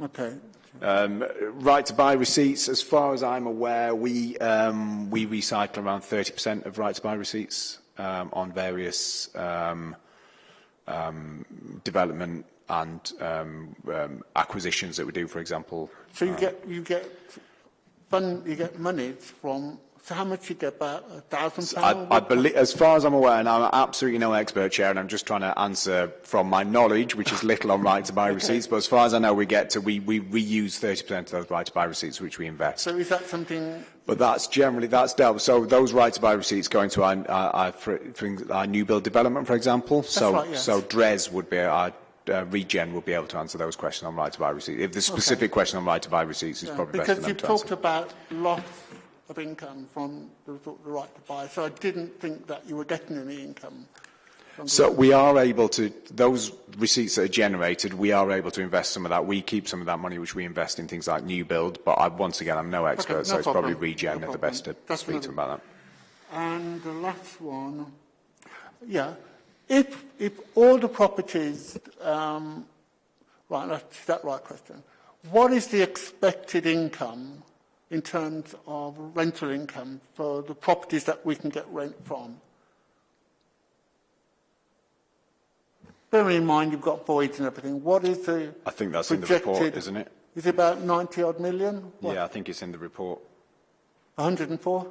Okay. Um, right to buy receipts, as far as I'm aware, we, um, we recycle around 30% of right to buy receipts um, on various um, um, development and um, um, acquisitions that we do, for example. So you get you get fund, you get money from so how much you get about A thousand pounds? I, I believe, as far as I'm aware, and I'm absolutely no expert, Chair, and I'm just trying to answer from my knowledge, which is little on right to buy [laughs] okay. receipts, but as far as I know, we get to, we, we reuse 30% of those right to buy receipts, which we invest. So is that something... But that's generally, that's dealt. So those right to buy receipts go into our, our, our, for, for our new build development, for example. That's so, right, yes. so DRES would be our uh, regen will be able to answer those questions on right to buy receipts. If the specific question on right to buy receipts is Yeah, probably best because them you talked about loss of income from the, the right to buy, so I didn't think that you were getting any income. So we are able to, those receipts that are generated, we are able to invest some of that. We keep some of that money, which we invest in things like new build, but I, once again, I'm no expert, no so it's probably regen no are the best to That's speak to them about that. And the last one, yeah, if, if all the properties, um, right, that's that right question. What is the expected income in terms of rental income for the properties that we can get rent from? Bearing in mind you've got voids and everything, what is the I think that's in the report, isn't it? Is it about 90 odd million? What, Yeah, I think it's in the report. 104?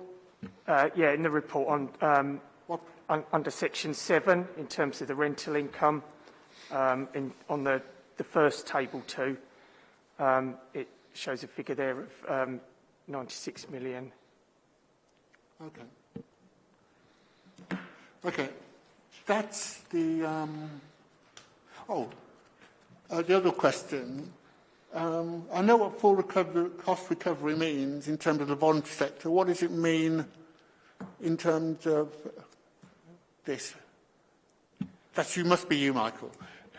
Uh, yeah, in the report on um, What? Un- under section 7 in terms of the rental income um, in, on the, the first table 2 um, it shows a figure there of um, 96 million Okay. Okay. That's the, um, oh, uh, the other question. Um, I know what full recovery, cost recovery means in terms of the voluntary sector. What does it mean in terms of this? That you must be you, Michael.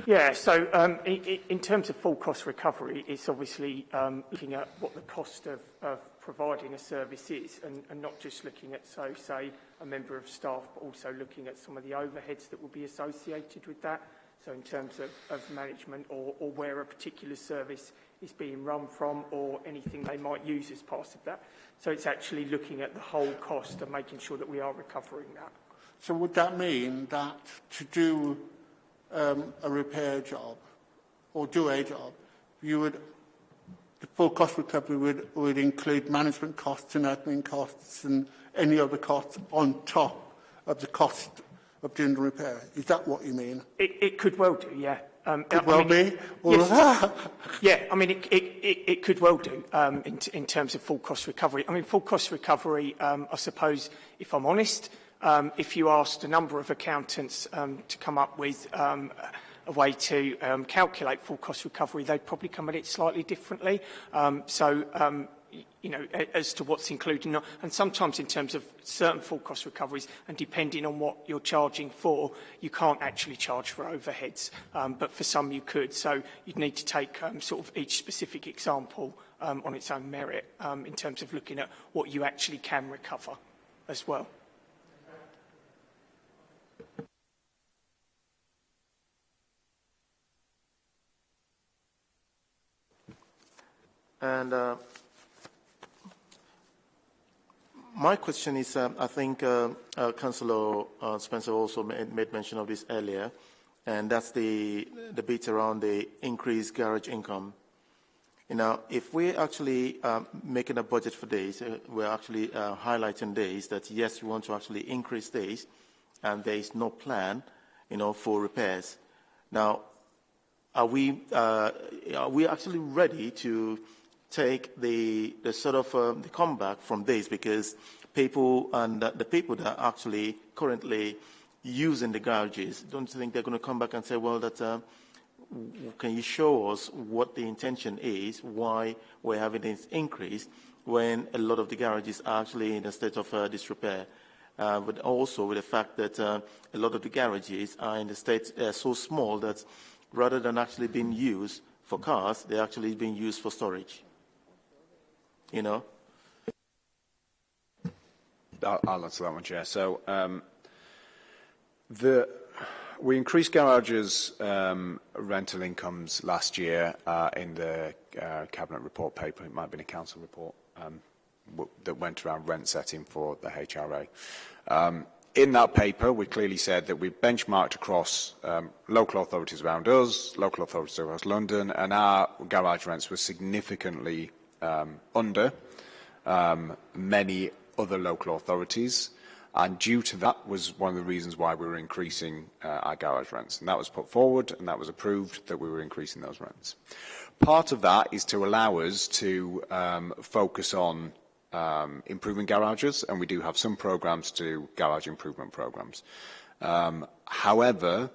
Yeah, so um, in terms of full cost recovery, it's obviously um, looking at what the cost of, of providing a service is and, and not just looking at, so say, a member of staff, but also looking at some of the overheads that will be associated with that. So in terms of, of management or, or where a particular service is being run from or anything they might use as part of that. So it's actually looking at the whole cost and making sure that we are recovering that. So would that mean that to do um, a repair job or do a job, you would the full cost recovery would, would include management costs and admin costs and any other costs on top of the cost of doing the repair. Is that what you mean? It, it could well do, yeah. Um, could I, well mean, be. Well, yes, [laughs] yeah, I mean, it, it, it, it could well do um, in, in terms of full cost recovery. I mean, full cost recovery, um, I suppose, if I'm honest, um, if you asked a number of accountants um, to come up with um, a way to um, calculate full cost recovery, they'd probably come at it slightly differently. Um, so, um, you know, as to what's included, and sometimes in terms of certain full cost recoveries, and depending on what you're charging for, you can't actually charge for overheads, um, but for some you could. So you'd need to take um, sort of each specific example um, on its own merit um, in terms of looking at what you actually can recover as well. And uh, my question is, um, I think uh, uh, Councillor uh, Spencer also made, made mention of this earlier, and that's the, the bit around the increased garage income. You know, if we're actually um, making a budget for this, uh, we're actually uh, highlighting this, that yes, we want to actually increase this, and there is no plan, you know, for repairs. Now, are we, are we actually ready to take the, the sort of um, the comeback from this because people and uh, the people that are actually currently using the garages don't think they're going to come back and say, well, that uh, can you show us what the intention is, why we're having this increase when a lot of the garages are actually in a state of uh, disrepair. Uh, but also with the fact that uh, a lot of the garages are in the state uh, so small that rather than actually being used for cars, they're actually being used for storage. You know? I'll, answer that one, Chair. So um, the, we increased garages um, rental incomes last year uh, in the uh, cabinet report paper. It might have been a council report um, that went around rent setting for the HRA. Um, in that paper, we clearly said that we benchmarked across um, local authorities around us, local authorities across London, and our garage rents were significantly um, under um, many other local authorities. And due to that was one of the reasons why we were increasing uh, our garage rents. And that was put forward and that was approved that we were increasing those rents. Part of that is to allow us to um, focus on um, improving garages and we do have some programs to garage improvement programs. Um, however,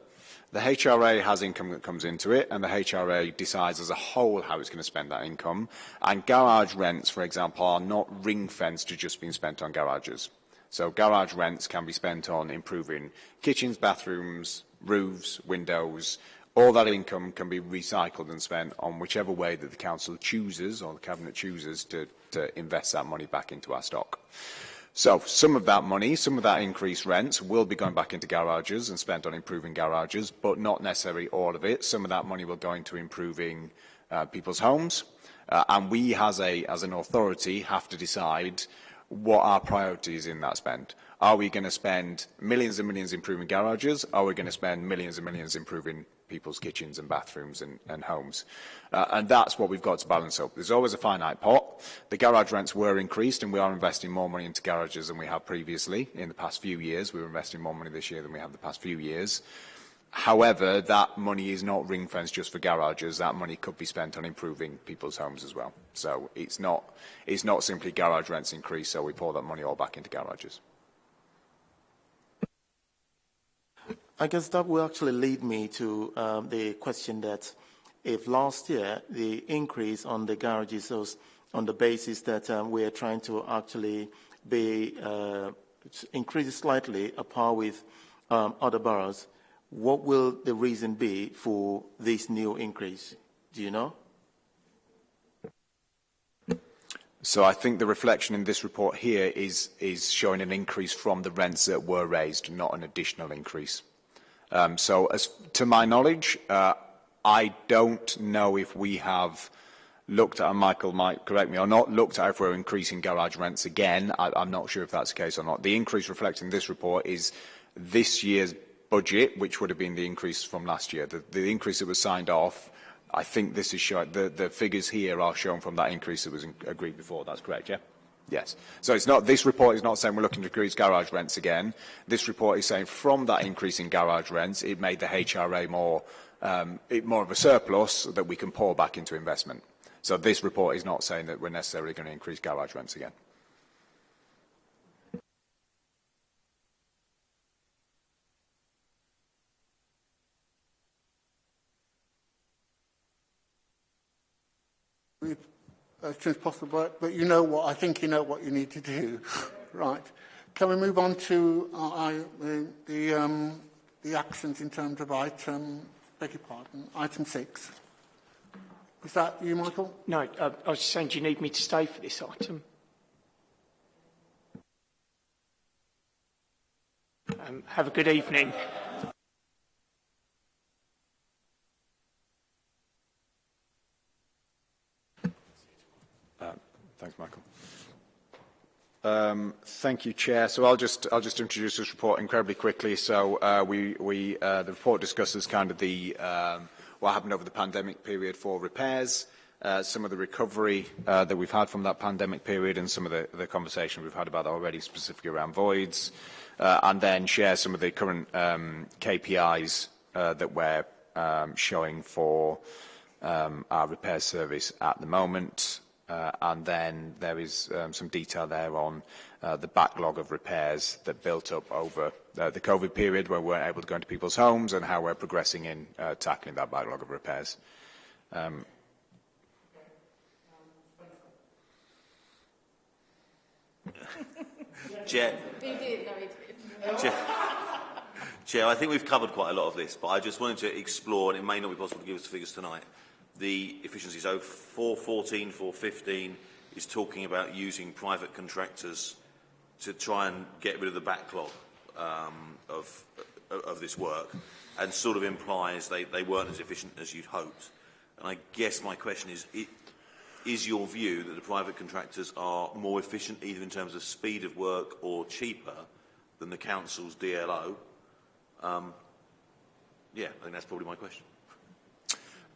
The HRA has income that comes into it, and the HRA decides as a whole how it's going to spend that income. And garage rents, for example, are not ring-fenced to just being spent on garages. So garage rents can be spent on improving kitchens, bathrooms, roofs, windows. All that income can be recycled and spent on whichever way that the council chooses or the cabinet chooses to, to invest that money back into our stock. So some of that money, some of that increased rent will be going back into garages and spent on improving garages, but not necessarily all of it. Some of that money will go into improving uh, people's homes. Uh, and we as, a, as an authority have to decide what our priorities in that spend. Are we going to spend millions and millions improving garages? Are we going to spend millions and millions improving people's kitchens and bathrooms and, and homes? Uh, and that's what we've got to balance up. There's always a finite pot. The garage rents were increased and we are investing more money into garages than we have previously. In the past few years, we were investing more money this year than we have the past few years. However, that money is not ring-fenced just for garages. That money could be spent on improving people's homes as well. So it's not, it's not simply garage rents increase, so we pour that money all back into garages. I guess that will actually lead me to um, the question that if last year the increase on the garages was on the basis that um, we are trying to actually be uh, increase slightly a par with um, other boroughs, what will the reason be for this new increase? Do you know? So I think the reflection in this report here is, is showing an increase from the rents that were raised, not an additional increase. Um, so as to my knowledge, uh, I don't know if we have looked at, and Michael might correct me or not, looked at if we're increasing garage rents again. I, I'm not sure if that's the case or not. The increase reflecting this report is this year's budget, which would have been the increase from last year. The, the increase that was signed off, I think this is showing, the, the figures here are shown from that increase that was in, agreed before. That's correct, yeah? Yes. So it's not, this report is not saying we're looking to increase garage rents again. This report is saying from that increase in garage rents, it made the HRA more, um, it, more of a surplus that we can pour back into investment. So this report is not saying that we're necessarily going to increase garage rents again. As soon as possible, but you know what, I think you know what you need to do. [laughs] right. Can we move on to uh, I, the, the, um, the actions in terms of item, beg your pardon, item six? Is that you, Michael? No, uh, I was saying, do you need me to stay for this item? Um, have a good evening. Thanks, Michael. Um, thank you, Chair. So I'll just I'll just introduce this report incredibly quickly. So uh, we we uh, the report discusses kind of the um, what happened over the pandemic period for repairs, uh, some of the recovery uh, that we've had from that pandemic period, and some of the, the conversation we've had about that already, specifically around voids, uh, and then share some of the current um, KPIs uh, that we're um, showing for um, our repair service at the moment. Uh, and then there is um, some detail there on uh, the backlog of repairs that built up over uh, the COVID period where we weren't able to go into people's homes and how we're progressing in uh, tackling that backlog of repairs. Um, [laughs] Chair, Chair, I think we've covered quite a lot of this, but I just wanted to explore, and it may not be possible to give us figures tonight, the efficiency. So 414, 415 is talking about using private contractors to try and get rid of the backlog um, of, of this work and sort of implies they, they weren't as efficient as you'd hoped. And I guess my question is, it, is your view that the private contractors are more efficient either in terms of speed of work or cheaper than the council's DLO? Um, yeah, I think that's probably my question.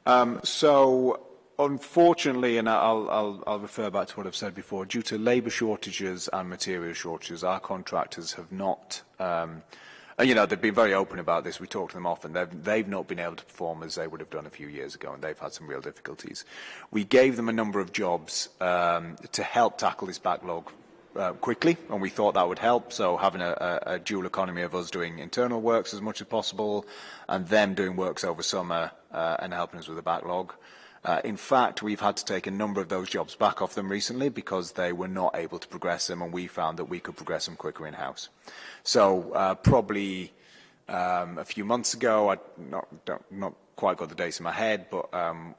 Um, so unfortunately, and I'll, I'll, I'll refer back to what I've said before, due to labour shortages and material shortages, our contractors have not, um, and, you know, they've been very open about this. We talk to them often. They've, they've not been able to perform as they would have done a few years ago, and they've had some real difficulties. We gave them a number of jobs um, to help tackle this backlog uh, quickly, and we thought that would help. So having a, a, a dual economy of us doing internal works as much as possible, and them doing works over summer uh, and helping us with the backlog. Uh, in fact, we've had to take a number of those jobs back off them recently because they were not able to progress them, and we found that we could progress them quicker in-house. So uh, probably um, a few months ago, I not, not quite got the dates in my head, but um,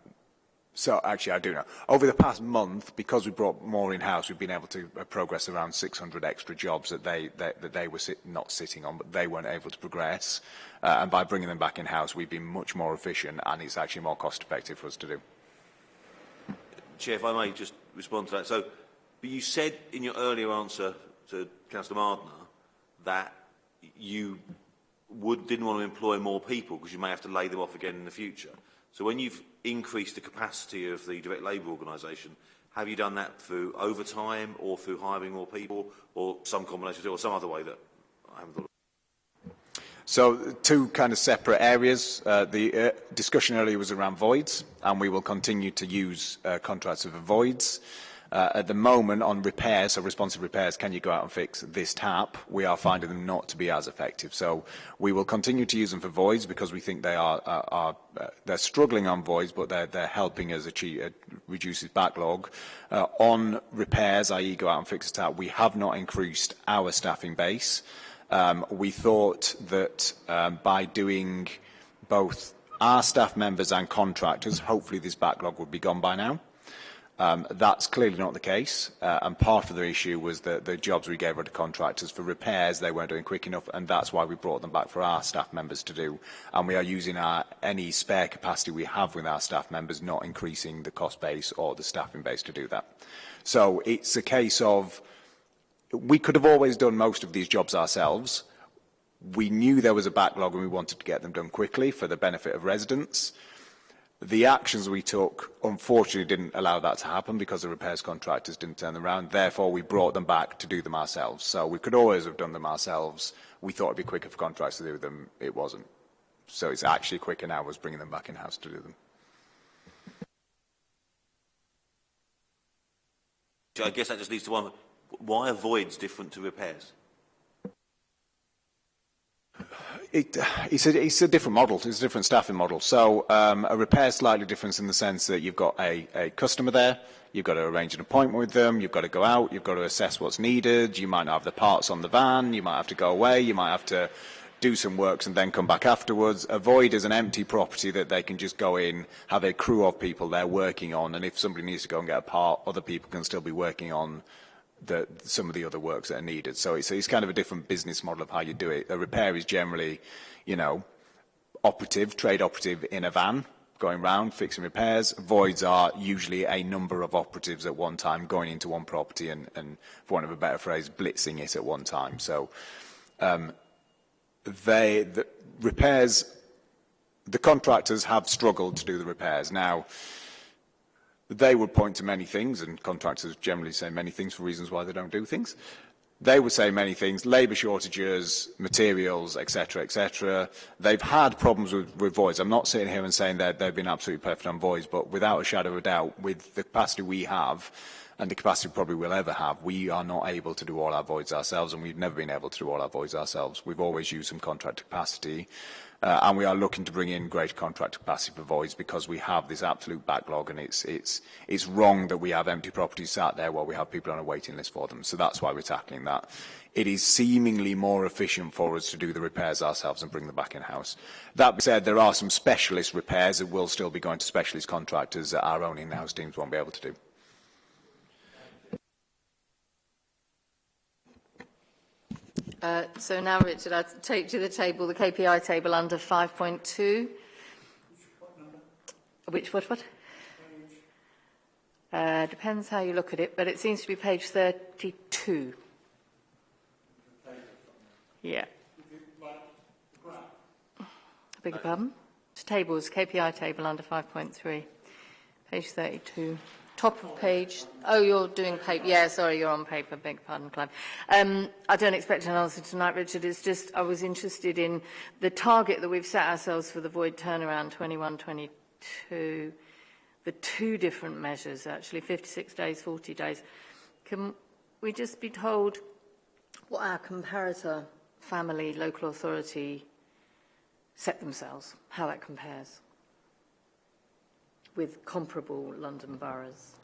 So actually, I do know. Over the past month, because we brought more in-house, we've been able to uh, progress around 600 extra jobs that they that, that they were sit, not sitting on, but they weren't able to progress. Uh, and by bringing them back in-house, we've been much more efficient, and it's actually more cost-effective for us to do. Chair, if I may just respond to that. So, but you said in your earlier answer to Councillor Mardner that you would, didn't want to employ more people because you may have to lay them off again in the future. So when you've increased the capacity of the direct labour organisation, have you done that through overtime or through hiring more people or some combination or some other way that I haven't thought of? So two kind of separate areas. Uh, the uh, discussion earlier was around voids, and we will continue to use uh, contracts for voids. At the moment, on repairs, so responsive repairs, can you go out and fix this tap? We are finding them not to be as effective. So we will continue to use them for voids because we think they are, are, are uh, they're struggling on voids, but they're, they're helping us achieve, uh, reduce this backlog. Uh, on repairs, i.e. go out and fix a tap, we have not increased our staffing base. Um, we thought that um, by doing both our staff members and contractors, hopefully this backlog would be gone by now. Um, that's clearly not the case, uh, and part of the issue was that the jobs we gave to contractors for repairs they weren't doing quick enough, and that's why we brought them back for our staff members to do. And we are using our, any spare capacity we have with our staff members, not increasing the cost base or the staffing base to do that. So it's a case of we could have always done most of these jobs ourselves. We knew there was a backlog and we wanted to get them done quickly for the benefit of residents. The actions we took, unfortunately, didn't allow that to happen because the repairs contractors didn't turn them around. Therefore, we brought them back to do them ourselves. So we could always have done them ourselves. We thought it'd be quicker for contractors to do them. It wasn't. So it's actually quicker now was bringing them back in-house to do them. I guess that just leads to one. Why are voids different to repairs? It, it's, a, it's a different model. It's a different staffing model. So um, a repair is slightly different in the sense that you've got a, a customer there, you've got to arrange an appointment with them, you've got to go out, you've got to assess what's needed, you might not have the parts on the van, you might have to go away, you might have to do some works and then come back afterwards. A void is an empty property that they can just go in, have a crew of people there working on, and if somebody needs to go and get a part, other people can still be working on the, some of the other works that are needed. So it's, kind of a different business model of how you do it. A repair is generally, you know, operative, trade operative in a van, going round, fixing repairs. Voids are usually a number of operatives at one time going into one property and, and for want of a better phrase, blitzing it at one time. So um, they, the repairs, the contractors have struggled to do the repairs. Now, They would point to many things, and contractors generally say many things for reasons why they don't do things. They would say many things, labour shortages, materials, etc, etc. They've had problems with, with voids. I'm not sitting here and saying that they've been absolutely perfect on voids, but without a shadow of a doubt, with the capacity we have, and the capacity we probably will ever have. We are not able to do all our voids ourselves, and we've never been able to do all our voids ourselves. We've always used some contract capacity. Uh, and we are looking to bring in greater contract capacity for voids because we have this absolute backlog and it's, it's, it's wrong that we have empty properties sat there while we have people on a waiting list for them. So that's why we're tackling that. It is seemingly more efficient for us to do the repairs ourselves and bring them back in-house. That being said, there are some specialist repairs that will still be going to specialist contractors that our own in-house teams won't be able to do. Uh, so now, Richard, I'll take to the table the KPI table under 5.2. Which, what, what? Uh, depends how you look at it, but it seems to be page 32. Yeah. I beg your pardon? Tables, KPI table under 5.3, page 32 top of page. Oh, you're doing paper. Yeah, sorry, you're on paper. Beg pardon, Clive. Um, I don't expect an answer tonight, Richard. It's just I was interested in the target that we've set ourselves for the void turnaround 21-22. The two different measures, actually, 56 days, 40 days. Can we just be told what our comparator family, local authority set themselves, how that compares? with comparable London boroughs?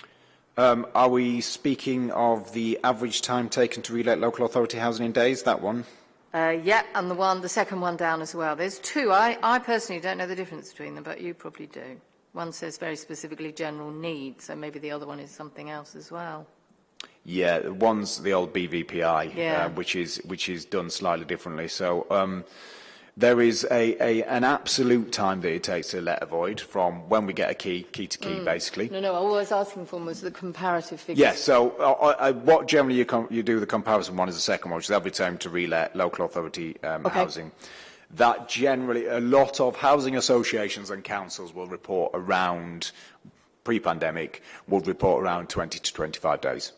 Um, are we speaking of the average time taken to relet local authority housing in days, that one? Uh, yeah, and the one, the second one down as well. There's two. I, I personally don't know the difference between them, but you probably do. One says very specifically general need, so maybe the other one is something else as well. Yeah, one's the old BVPI, uh, yeah. uh, which is which is done slightly differently. So. Um, there is a, a, an absolute time that it takes to let a void from when we get a key, key to key, mm. basically. No, no, all I was asking for was the comparative figures. Yes, so uh, uh, what generally you, com you do the comparison one is the second one, which is every time to relet local authority um, okay. housing. That generally, a lot of housing associations and councils will report around, pre-pandemic, would report around 20 to 25 days.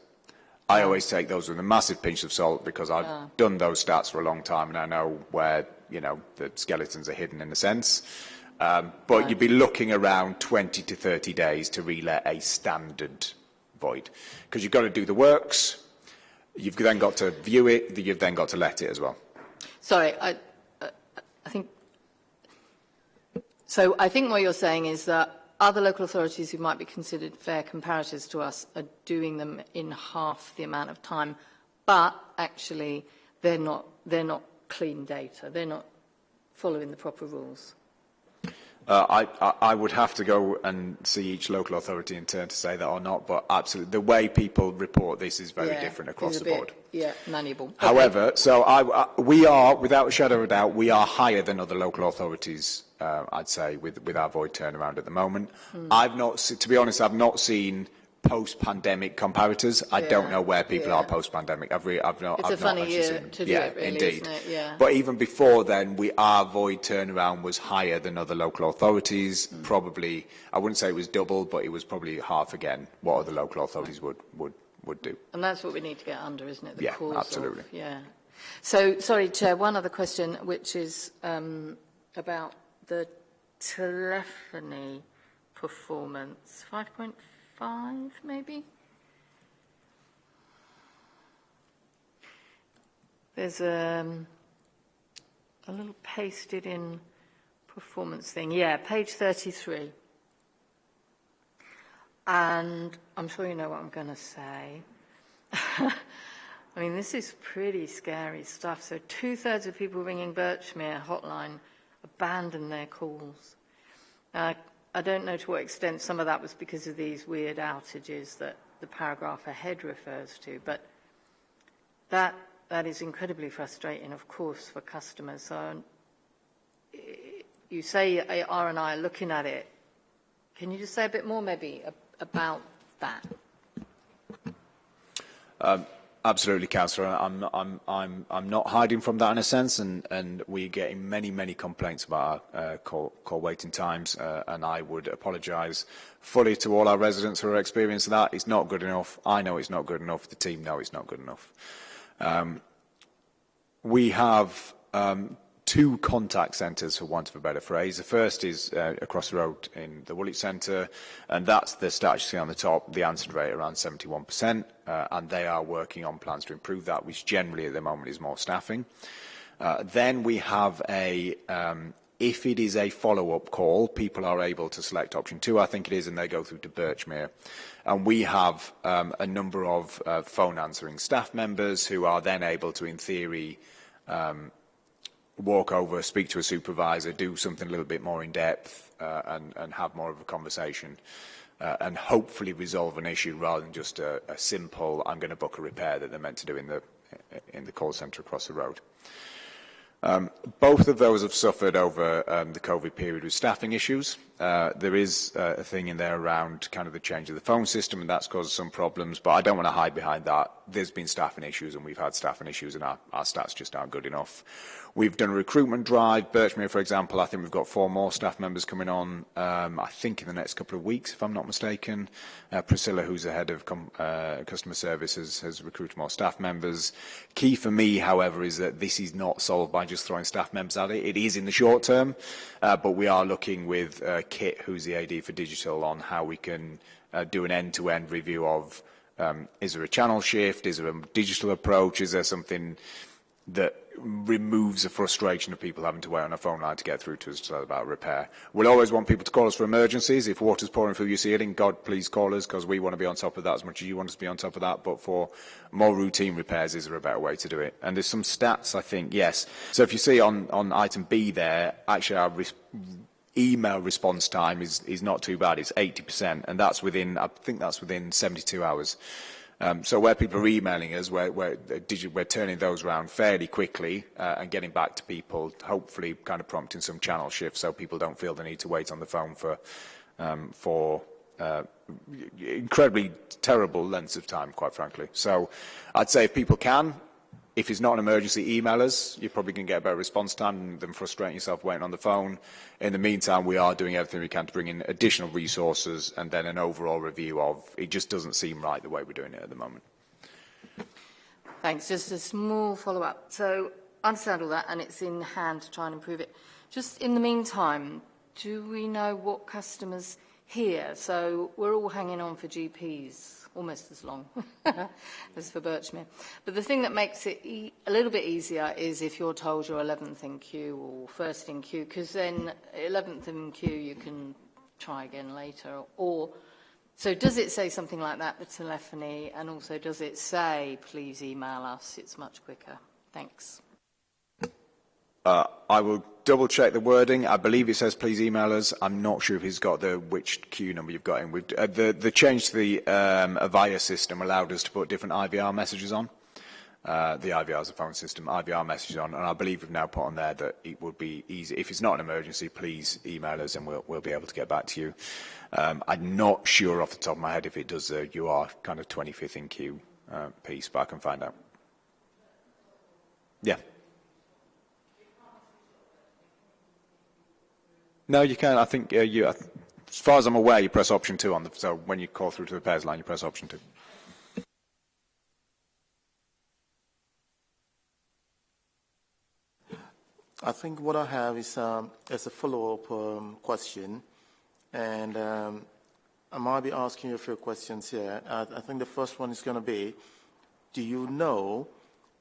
I always take those with a massive pinch of salt because I've yeah. done those stats for a long time and I know where you know, the skeletons are hidden in a sense. Um, but right. you'd be looking around 20 to 30 days to relet a standard void. Because you've got to do the works, you've then got to view it, you've then got to let it as well. Sorry, I, uh, I think... So I think what you're saying is that other local authorities who might be considered fair comparators to us are doing them in half the amount of time, but actually they're not, they're not clean data. They're not following the proper rules. Uh, I, I, I, would have to go and see each local authority in turn to say that or not, but absolutely, the way people report this is very yeah, different across the bit, board. Yeah, manageable. However, okay. so I, we are, without a shadow of a doubt, we are higher than other local authorities, uh, I'd say, with, with, our void turnaround at the moment. Hmm. I've not, to be honest, I've not seen post-pandemic comparators. I don't know where people yeah. are post-pandemic. I've, re- I've not, It's a I've not funny year seen to do yeah, it, really, indeed. it? Yeah. But even before then, we, our void turnaround was higher than other local authorities. Hmm. Probably, I wouldn't say it was double, but it was probably half again what other local authorities would, would, would do. And that's what we need to get under, isn't it? The Yeah, cause absolutely. Of, yeah. So, sorry, Chair, one other question, which is um, about the telephony performance. 5.5, maybe? There's um, a little pasted in performance thing. Yeah, page 33. And I'm sure you know what I'm going to say. [laughs] I mean, this is pretty scary stuff. So, two thirds of people ringing Birchmere hotline abandon their calls. Uh, I don't know to what extent some of that was because of these weird outages that the paragraph ahead refers to, but that that is incredibly frustrating, of course, for customers. So, you say R and I are looking at it. Can you just say a bit more, maybe, about that? Um, Absolutely, Councillor. I'm, I'm, I'm, I'm not hiding from that in a sense, and, and we're getting many, many complaints about our uh, call, call waiting times, uh, and I would apologise fully to all our residents who are experiencing that. It's not good enough. I know it's not good enough. The team know it's not good enough. Um, we have um, two contact centres, for want of a better phrase. The first is uh, across the road in the Woolwich Centre, and that's the stat you see on the top, the answer rate around 71%, uh, and they are working on plans to improve that, which generally at the moment is more staffing. Uh, then we have a, um, if it is a follow-up call, people are able to select option two, I think it is, and they go through to Birchmere. And we have um, a number of uh, phone answering staff members who are then able to, in theory, walk over, speak to a supervisor, do something a little bit more in depth, uh, and, and have more of a conversation, uh, and hopefully resolve an issue rather than just a, a simple "I'm going to book a repair" that they're meant to do in the in the call centre across the road. Um, both of those have suffered over um, the COVID period with staffing issues. Uh, there is uh, a thing in there around kind of the change of the phone system, and that's caused some problems, but I don't want to hide behind that. There's been staffing issues, and we've had staffing issues, and our, our stats just aren't good enough. We've done a recruitment drive. Birchmere, for example, I think we've got four more staff members coming on, um, I think in the next couple of weeks, if I'm not mistaken. Uh, Priscilla, who's the head of uh, customer services, has recruited more staff members. Key for me, however, is that this is not solved by just throwing staff members at it. It is in the short term, uh, but we are looking with uh, Kit, who's the AD for digital, on how we can uh, do an end-to-end review of um, is there a channel shift, is there a digital approach, is there something that removes the frustration of people having to wait on a phone line to get through to us to about repair. We'll always want people to call us for emergencies. If water's pouring through your ceiling, God, please call us because we want to be on top of that as much as you want us to be on top of that. But for more routine repairs, is there a better way to do it? And there's some stats, I think, yes. So if you see on, on item B there, actually our email response time is, is not too bad. It's 80%, and that's within, I think that's within 72 hours. Um, so where people are emailing us, we're, we're, uh, we're turning those around fairly quickly uh, and getting back to people, hopefully kind of prompting some channel shifts so people don't feel the need to wait on the phone for, um, for uh, incredibly terrible lengths of time, quite frankly. So I'd say if people can, if it's not an emergency, email us. You're probably going to get a better response time than frustrating yourself waiting on the phone. In the meantime, we are doing everything we can to bring in additional resources and then an overall review of it just doesn't seem right the way we're doing it at the moment. Thanks. Just a small follow-up. So I understand all that, and it's in hand to try and improve it. Just in the meantime, do we know what customers hear? So we're all hanging on for GPs almost as long [laughs] as for Birchmere. But the thing that makes it e- a little bit easier is if you're told you're 11th in queue or first in queue, because then 11th in queue you can try again later. Or so does it say something like that, the telephony, and also does it say, please email us, it's much quicker? Thanks. Uh, I will double check the wording. I believe it says please email us. I'm not sure if he's got the which queue number you've got in. We've, uh, the, the change to the um, Avaya system allowed us to put different IVR messages on. Uh, the IVR is a phone system, IVR messages on, and I believe we've now put on there that it would be easy. If it's not an emergency, please email us and we'll, we'll be able to get back to you. Um, I'm not sure off the top of my head if it does the you are kind of 25th in queue uh, piece, but I can find out. Yeah. No, you can. I think uh, you, as far as I'm aware, you press option two on the. So when you call through to the pairs line, you press option two. I think what I have is, um, a follow-up um, question, and um, I might be asking you a few questions here. I, I think the first one is going to be, do you know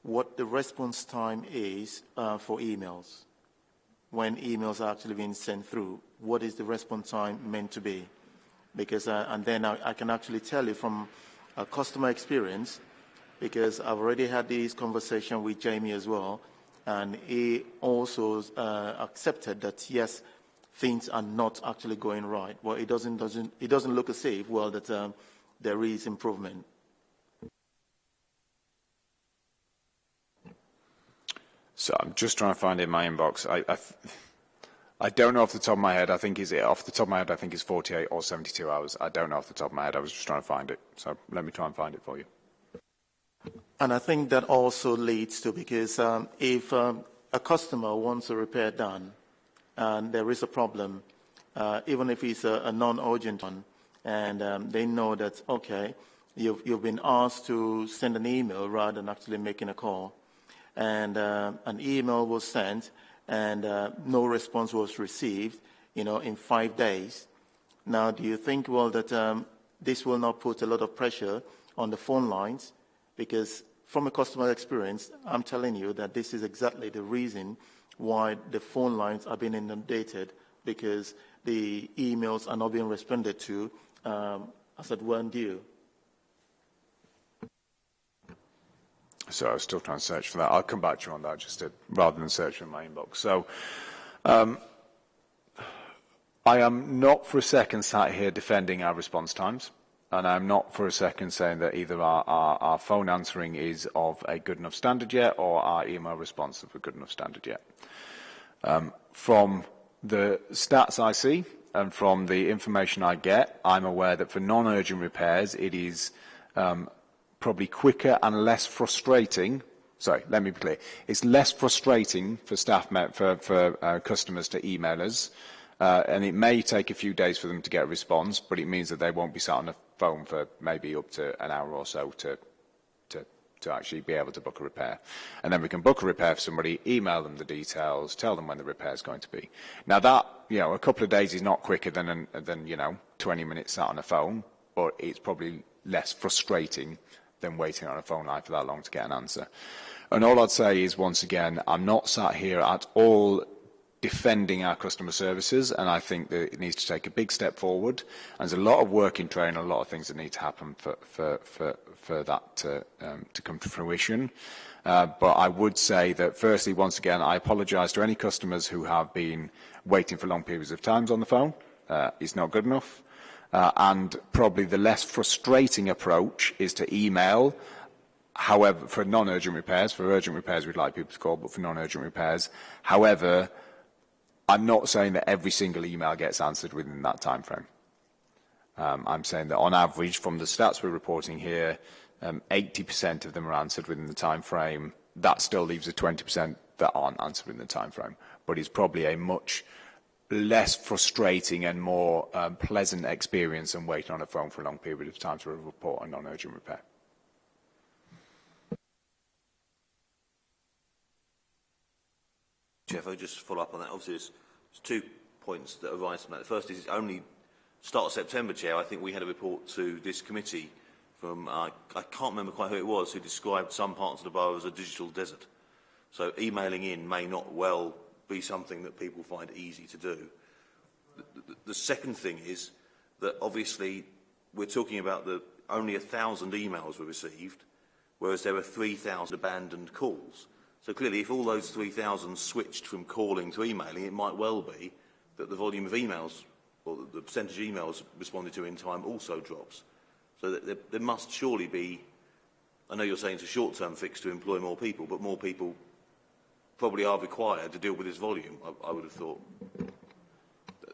what the response time is uh, for emails? When emails are actually being sent through, what is the response time meant to be? Because, uh, and then I, I can actually tell you from a customer experience, because I've already had this conversation with Jamie as well, and he also uh, accepted that yes, things are not actually going right. Well, it doesn't doesn't it doesn't look as if well that um, there is improvement. So I'm just trying to find it in my inbox. I, I, I don't know off the top of my head. I think is it off the top of my head. I think it's 48 or 72 hours. I don't know off the top of my head. I was just trying to find it. So let me try and find it for you. And I think that also leads to, because um, if um, a customer wants a repair done and there is a problem, uh, even if it's a, a non-urgent one, and um, they know that, okay, you've, you've been asked to send an email rather than actually making a call, and uh, an email was sent and uh, no response was received, you know, in five days. Now, do you think, well, that um, this will not put a lot of pressure on the phone lines because from a customer experience, I'm telling you that this is exactly the reason why the phone lines are being inundated because the emails are not being responded to um, as at when due. So I was still trying to search for that. I'll come back to you on that just to, rather than search in my inbox. So um, I am not for a second sat here defending our response times. And I'm not for a second saying that either our, our, our phone answering is of a good enough standard yet or our email response of a good enough standard yet. Um, from the stats I see and from the information I get, I'm aware that for non-urgent repairs, it is um, probably quicker and less frustrating. Sorry, let me be clear. It's less frustrating for staff, for, for uh, customers to email us, uh, and it may take a few days for them to get a response, but it means that they won't be sat on the phone for maybe up to an hour or so to, to, to actually be able to book a repair. And then we can book a repair for somebody, email them the details, tell them when the repair is going to be. Now that, you know, a couple of days is not quicker than, an, than you know, 20 minutes sat on a phone, but it's probably less frustrating than waiting on a phone line for that long to get an answer. And all I'd say is, once again, I'm not sat here at all defending our customer services, and I think that it needs to take a big step forward. And there's a lot of work in train, a lot of things that need to happen for, for, for, for that to, um, to come to fruition. Uh, but I would say that, firstly, once again, I apologise to any customers who have been waiting for long periods of times on the phone. Uh, it's not good enough. Uh, and probably the less frustrating approach is to email However, for non-urgent repairs, for urgent repairs we'd like people to call, but for non-urgent repairs. However, I'm not saying that every single email gets answered within that time frame. Um, I'm saying that on average, from the stats we're reporting here, 80% um, of them are answered within the time frame. That still leaves a 20% that aren't answered in the time frame. But it's probably a much less frustrating and more um, pleasant experience than waiting on a phone for a long period of time to report a non-urgent repair. Jeff, I'll just follow up on that. Obviously, there's, there's two points that arise from that. The first is only start of September, Chair, I think we had a report to this committee from, uh, I can't remember quite who it was, who described some parts of the borough as a digital desert. So emailing in may not well be something that people find easy to do. The, the, the second thing is that obviously we're talking about the only thousand emails were received, whereas there were 3,000 abandoned calls. So clearly, if all those 3,000 switched from calling to emailing, it might well be that the volume of emails or the, the percentage of emails responded to in time also drops. So that there, there must surely be, I know you're saying it's a short-term fix to employ more people, but more people probably are required to deal with this volume, I, I would have thought.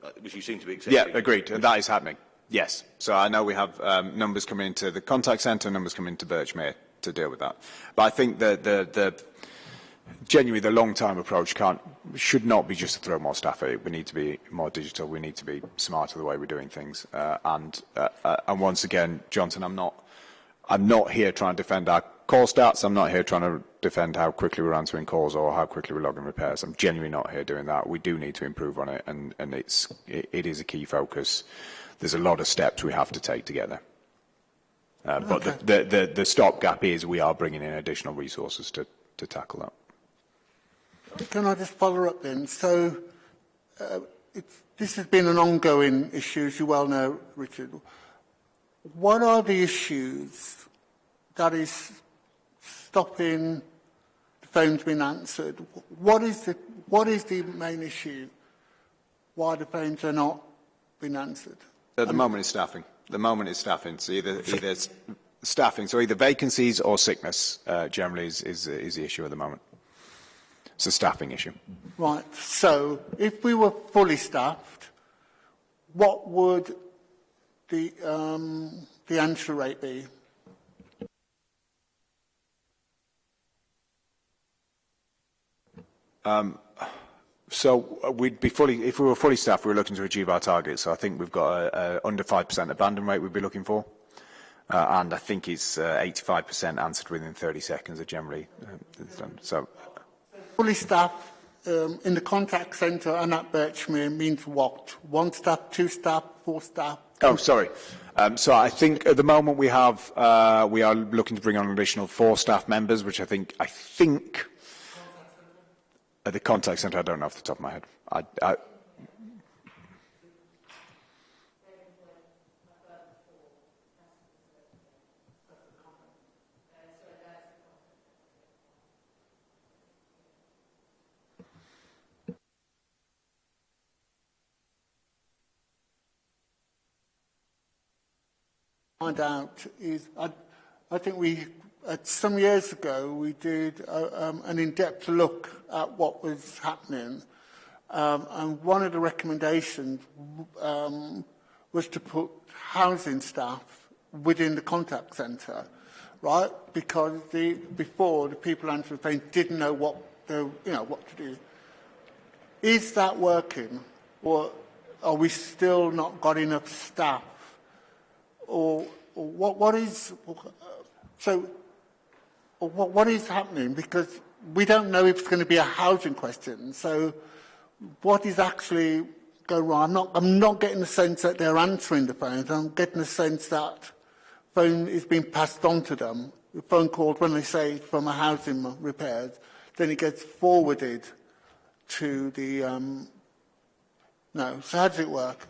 Uh, Which you seem to be accepting. Yeah, agreed. And that is happening. Yes. So I know we have um, numbers coming into the contact centre, numbers coming into Birchmere to deal with that. But I think that the, the genuinely the long-term approach can't, should not be just to throw more staff at it. We need to be more digital. We need to be smarter the way we're doing things. Uh, and, uh, uh, and once again, Johnson, I'm not, I'm not here trying to defend our call stats. I'm not here trying to defend how quickly we're answering calls or how quickly we're logging repairs. I'm genuinely not here doing that. We do need to improve on it, and, and it's, it, it is a key focus. There's a lot of steps we have to take together. Uh, but Okay. the, the, the, the stopgap is we are bringing in additional resources to, to tackle that. Can I just follow up then? So uh, it's, this has been an ongoing issue, as you well know, Richard. What are the issues that is stopping phones being answered? What is the, what is the main issue why the phones are not being answered? At the moment, it's staffing. The moment is staffing. So either, either staffing, so either vacancies or sickness uh, generally is, is, is the issue at the moment. It's a staffing issue. Right. So if we were fully staffed, what would the, um, the answer rate be? Um, so uh, we'd be fully, if we were fully staffed, we were looking to achieve our targets. So I think we've got a, a under 5% abandon rate we'd be looking for. Uh, and I think it's 85% answered within 30 seconds are generally uh, so fully staffed um, in the contact centre and at Birchmere means what? One staff, two staff, four staff? Oh, sorry. Um, so I think at the moment we have, we are looking to bring on additional four staff members, which I think, I think at the contact centre, I don't know off the top of my head. I, I, find out is, I, I think we, uh, some years ago, we did uh, um, an in-depth look at what was happening. Um, and one of the recommendations um, was to put housing staff within the contact centre, right? Because the, before, the people answering the phone didn't know what, the, you know, what to do. Is that working? Or are we still not got enough staff or, or what, what is so or what, what is happening? Because we don't know if it's going to be a housing question. So what is actually going wrong? I'm not, I'm not getting the sense that they're answering the phones. I'm getting the sense that phone is being passed on to them. The phone calls, when they say from a housing repairs, then it gets forwarded to the um, no so how does it work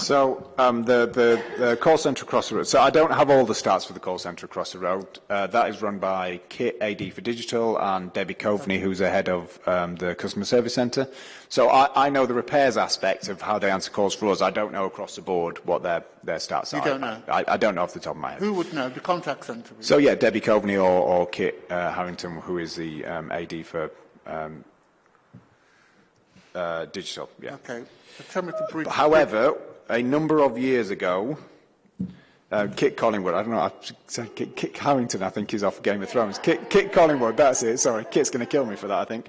So um, the, the, the call centre across the road. So I don't have all the stats for the call centre across the road. Uh, that is run by Kit AD for Digital and Debbie Coveney, who's the head of um, the customer service centre. So I, I know the repairs aspect of how they answer calls for us. I don't know across the board what their, their stats You are. don't know? I, I don't know off the top of my head. who would know the contact centre So yeah, Debbie Coveney or, or Kit uh, Harington, who is the um, AD for um, uh, Digital. Yeah. Okay. So tell me to brief. However, a number of years ago, uh, Kit Collingwood, I don't know, I said Kit, Kit Harington, I think, is off Game of Thrones. Kit, Kit Collingwood, that's it, sorry. Kit's going to kill me for that, I think.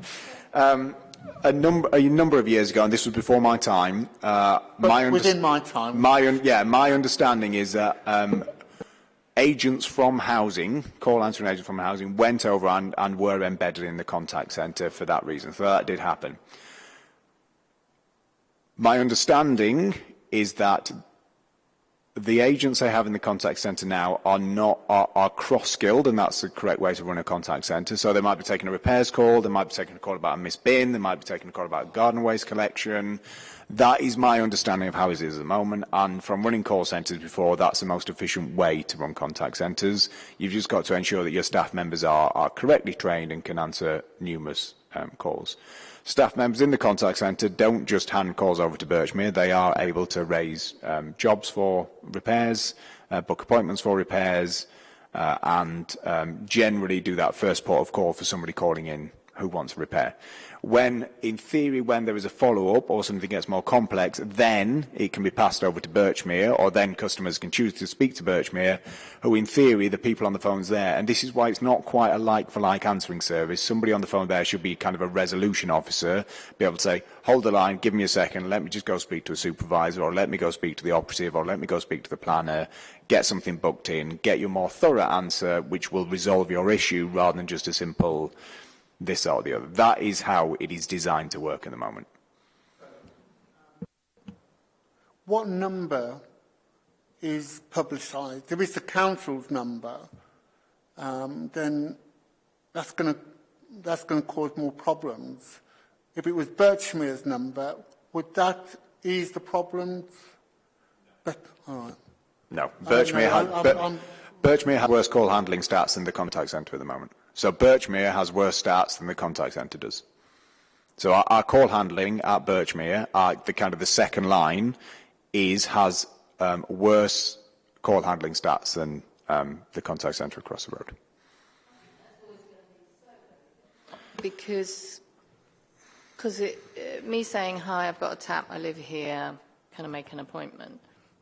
Um, a, number, a number of years ago, and this was before my time, uh, But my within my time. My, un- yeah, my understanding is that um, agents from housing, call answering agents from housing, went over and, and were embedded in the contact centre for that reason. So that did happen. My understanding is that the agents they have in the contact centre now are not are, are cross-skilled, and that's the correct way to run a contact centre. So they might be taking a repairs call, they might be taking a call about a missed bin, they might be taking a call about garden waste collection. That is my understanding of how it is at the moment, and from running call centres before, that's the most efficient way to run contact centres. You've just got to ensure that your staff members are, are correctly trained and can answer numerous um, calls staff members in the contact centre don't just hand calls over to Birchmere. They are able to raise um, jobs for repairs, uh, book appointments for repairs, uh, and um, generally do that first port of call for somebody calling in who wants a repair. When, in theory, when there is a follow-up or something gets more complex, then it can be passed over to Birchmere, or then customers can choose to speak to Birchmere, who, in theory, the people on the phone's there. And this is why it's not quite a like-for-like -like answering service. Somebody on the phone there should be kind of a resolution officer, be able to say, hold the line, give me a second, let me just go speak to a supervisor, or let me go speak to the operative, or let me go speak to the planner, get something booked in, get you a more thorough answer, which will resolve your issue, rather than just a simple this or the other. That is how it is designed to work at the moment. What number is publicised? If it's the council's number, um, then that's going to that's going to cause more problems. If it was Birchmere's number, would that ease the problems? But, right. No, Birchmere, had, Birchmere has worse call handling stats than the contact centre at the moment. So Birchmere has worse stats than the contact centre does. So our, our call handling at Birchmere, our, the kind of the second line, is has um, worse call handling stats than um, the contact centre across the road. Because, because uh, me saying, hi, I've got a tap, I live here, can I make an appointment?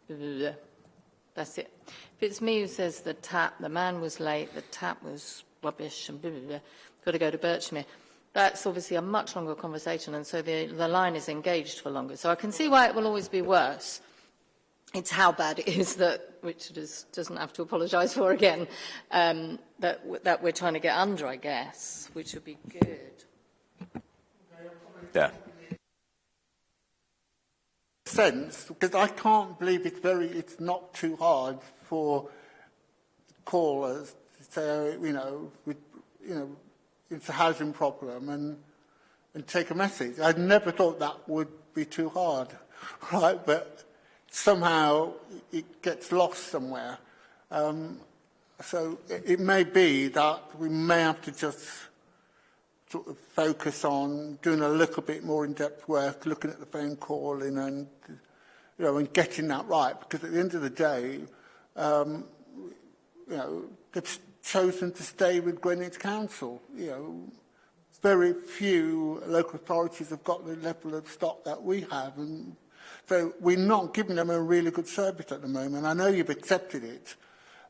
That's it. If it's me who says the tap, the man was late, the tap was rubbish and blah, blah, blah, got to go to Birchmere. That's obviously a much longer conversation, and so the, the line is engaged for longer. So I can see why it will always be worse. It's how bad it is that Richard is, doesn't have to apologise for again, um, that, that we're trying to get under, I guess, which would be good. Yeah. Sense, because I can't believe it's very, it's not too hard for callers say, you know, we, you know, it's a housing problem and, and take a message. I never thought that would be too hard, [laughs] right? But somehow it gets lost somewhere. Um, so it, may be that we may have to just sort of focus on doing a little bit more in-depth work, looking at the phone calling and, you know, and getting that right. Because at the end of the day, um, you know, chosen to stay with Greenwich Council. You know, very few local authorities have got the level of stock that we have, and so we're not giving them a really good service at the moment. I know you've accepted it,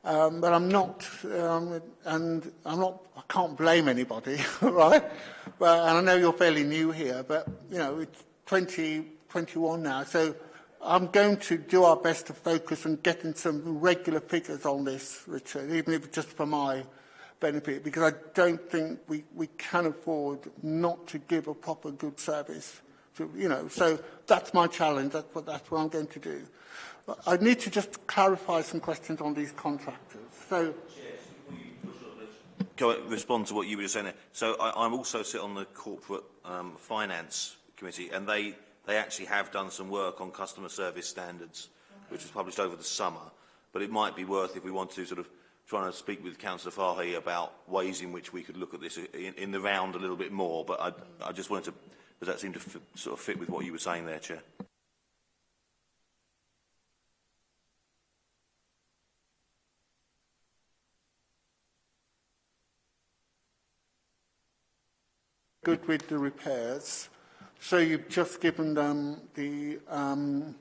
um, but I'm not, um, and I'm not. I can't blame anybody, [laughs] right? But and I know you're fairly new here, but you know it's 2021 now, so I'm going to do our best to focus on getting some regular figures on this, Richard, even if it's just for my benefit, because I don't think we, we can afford not to give a proper good service. To, you know, so that's my challenge. That's what, that's what I'm going to do. I need to just clarify some questions on these contractors. So, Go respond to what you were just saying. There. So I, I'm also sit on the corporate um, finance committee, and they They actually have done some work on customer service standards, which was published over the summer. But it might be worth, if we want to sort of trying to speak with Councillor Fahy about ways in which we could look at this in, in the round a little bit more. But I, I just wanted to, does that seem to sort of fit with what you were saying there, Chair? Good with the repairs. So you've just given them the, um,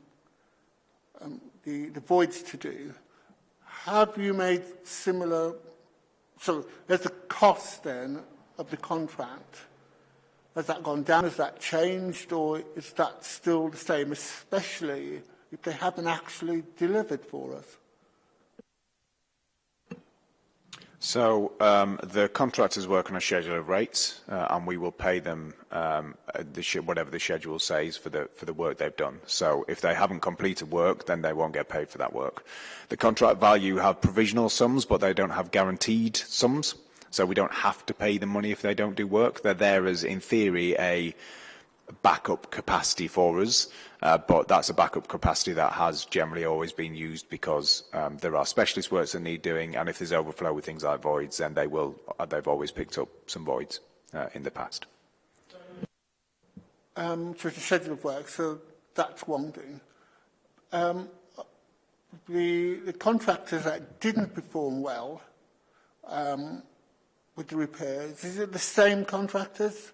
um, the, the voids to do. Have you made similar, so there's the cost then of the contract. Has that gone down? Has that changed? Or is that still the same, especially if they haven't actually delivered for us? So um, the contractors work on a schedule of rates, uh, and we will pay them um, the whatever the schedule says for the for the work they've done. So if they haven't completed work, then they won't get paid for that work. The contract value have provisional sums, but they don't have guaranteed sums. So we don't have to pay them money if they don't do work. They're there as, in theory, a backup capacity for us, uh, but that's a backup capacity that has generally always been used because um, there are specialist works that need doing, and if there's overflow with things like voids, then they will, uh, they've always picked up some voids uh, in the past. Um, so it's a schedule of work, so that's one thing. Um, the, the contractors that didn't perform well um, with the repairs, is it the same contractors?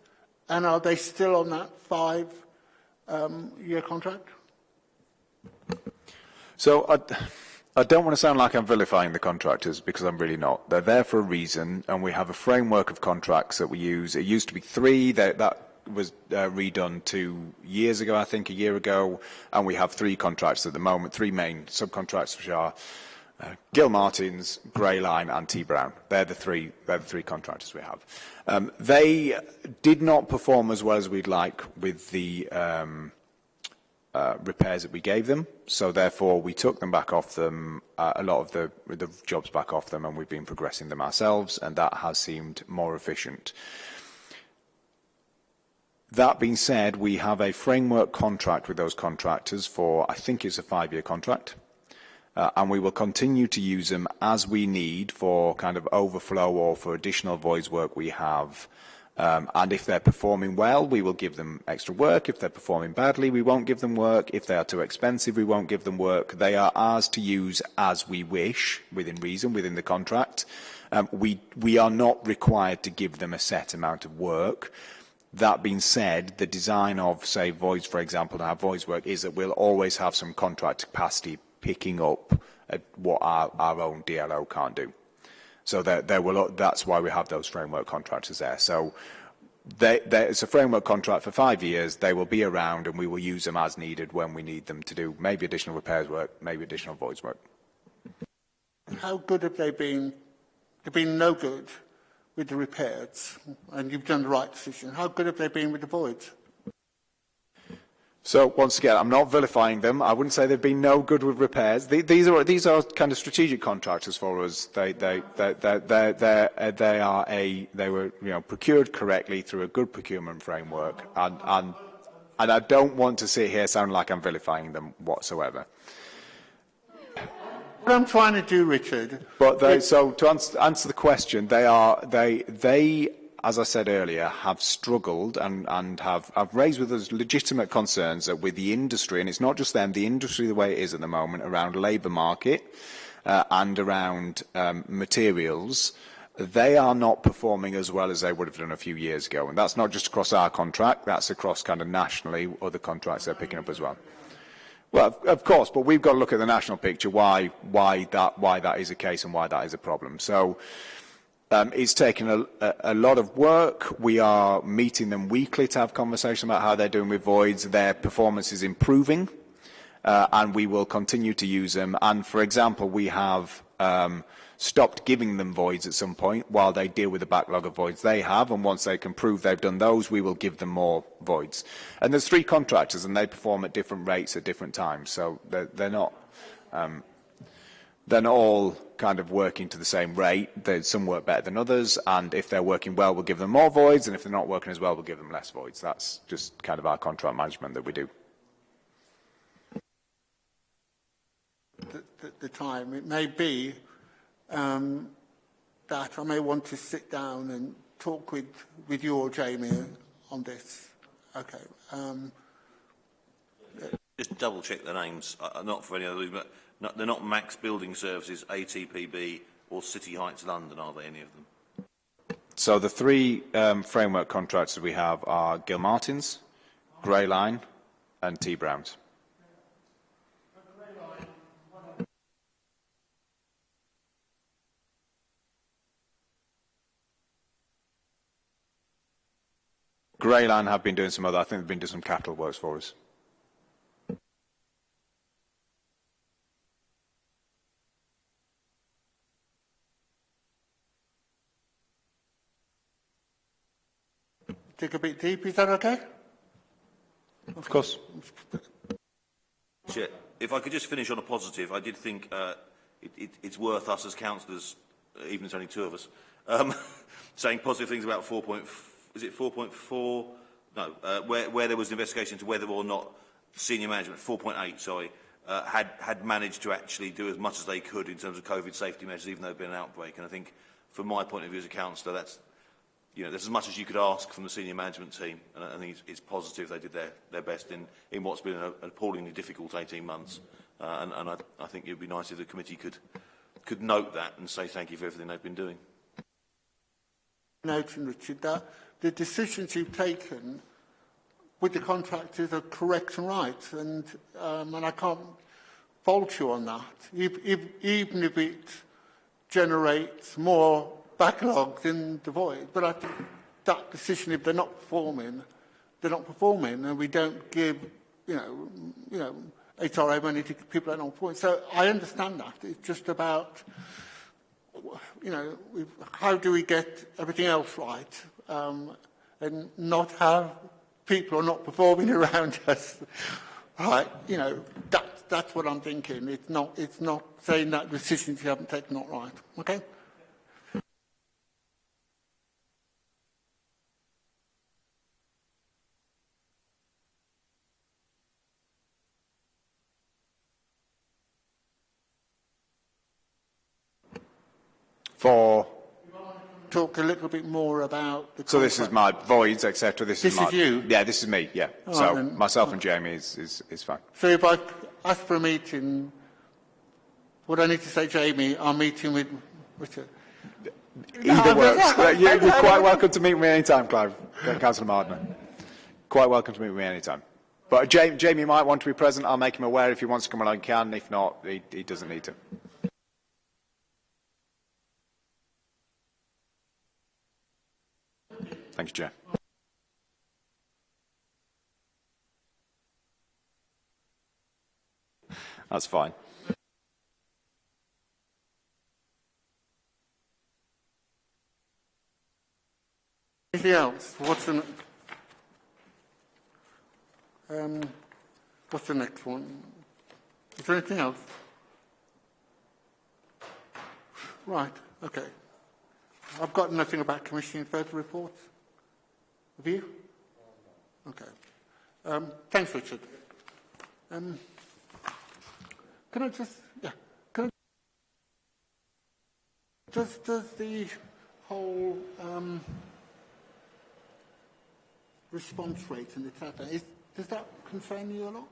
And are they still on that five-year um, contract? So I, I don't want to sound like I'm vilifying the contractors because I'm really not. They're there for a reason, and we have a framework of contracts that we use. It used to be three. That, that was uh, redone two years ago, I think, a year ago, and we have three contracts at the moment, three main subcontracts, which are uh, Gilmartins, Greyline, and T Brown. They're the three. They're the three contractors we have. Um, they did not perform as well as we'd like with the um, uh, repairs that we gave them. So therefore, we took them back off them, uh, a lot of the, the jobs back off them, and we've been progressing them ourselves, and that has seemed more efficient. That being said, we have a framework contract with those contractors for, I think it's a five-year contract. Uh, and we will continue to use them as we need for kind of overflow or for additional voids work we have. Um, and if they're performing well, we will give them extra work. If they're performing badly, we won't give them work. If they are too expensive, we won't give them work. They are ours to use as we wish, within reason, within the contract. Um, we, we are not required to give them a set amount of work. That being said, the design of, say, voids, for example, to have voids work is that we'll always have some contract capacity picking up what our, our own DLO can't do. So there, there will, that's why we have those framework contractors there. So they, it's a framework contract for five years. They will be around and we will use them as needed when we need them to do maybe additional repairs work, maybe additional voids work. How good have they been? They've been no good with the repairs, and you've done the right decision. How good have they been with the voids? So once again, I'm not vilifying them. I wouldn't say they've been no good with repairs. These are these are kind of strategic contractors for us. They they they they they they, uh, are a they were you know procured correctly through a good procurement framework, and and and I don't want to sit here sounding like I'm vilifying them whatsoever. What I'm trying to do, Richard. But they, so to answer, answer the question, they are they they as I said earlier, have struggled and, and have, have raised with us legitimate concerns that with the industry, and it's not just them, the industry the way it is at the moment around labour market uh, and around um, materials, they are not performing as well as they would have done a few years ago. And that's not just across our contract, that's across kind of nationally other contracts they're picking up as well. Well, of, of course, but we've got to look at the national picture, why, why, that, why that is the case and why that is a problem. So Um, it's taken a, a, lot of work. We are meeting them weekly to have conversation about how they're doing with voids. Their performance is improving, uh, and we will continue to use them. And for example, we have um, stopped giving them voids at some point while they deal with the backlog of voids they have. And once they can prove they've done those, we will give them more voids. And there's three contractors, and they perform at different rates at different times. So they're, they're not. Um, they're not all kind of working to the same rate. There's some work better than others, and if they're working well, we'll give them more voids, and if they're not working as well, we'll give them less voids. That's just kind of our contract management that we do. The, the, the time. It may be um, that I may want to sit down and talk with, with you or Jamie on this. Okay. Um, Just double check the names, uh, not for any other reason, but no, they're not Max Building Services, ATPB, or City Heights London, are they, any of them? So the three um, framework contracts that we have are Gilmartins, Grey Line, and T Browns. Grey Line have been doing some other, I think they've been doing some capital works for us. Dig a bit deep. Is that okay? Of course. Chair, if I could just finish on a positive, I did think uh, it, it, it's worth us as councillors, even if there's only two of us, um, [laughs] saying positive things about 4. Is it 4.4 no, uh, where, where there was an investigation into whether or not senior management, 4.8, sorry, uh, had, had managed to actually do as much as they could in terms of COVID safety measures, even though there had been an outbreak. And I think, from my point of view as a councillor, that's, you know, there's as much as you could ask from the senior management team, and I think it's, it's positive they did their, their best in, in what's been a, an appallingly difficult 18 months. Uh, and and I, I think it would be nice if the committee could, could note that and say thank you for everything they've been doing. Note from Richard that the decisions you've taken with the contractors are correct and right, and, um, and I can't fault you on that. If, if, even if it generates more backlog than the void. But I think that decision, if they're not performing, they're not performing, and we don't give, you know, you know, HRA money to people are not performing. So I understand that. It's just about, you know, how do we get everything else right um, and not have people are not performing [laughs] around us. Right, you know, that, that's what I'm thinking. It's not, it's not saying that decisions you haven't taken not right. Okay? For Talk a little bit more about the so this is my voids, etc. This, This is my is you? Yeah, this is me. Yeah. All so right, myself and Jamie is, is is fine. So if I ask for a meeting, would I need to say, Jamie, I'm meeting with Richard? Either works. Uh, you- You're quite welcome to meet me anytime, Clive. Councillor Mardner. Quite welcome to meet me anytime. But Jamie, Jamie might want to be present. I'll make him aware if he wants to come along. He can. If not, he, he doesn't need to. Thank you, Chair. That's fine. Anything else? What's the, um, what's the next one? Is there anything else? Right, okay. I've got nothing about commissioning further reports. Have you? Okay. Um, thanks, Richard. Um, can I just, yeah, can I, does, does the whole um, response rate in the tap, is, does that concern you a lot?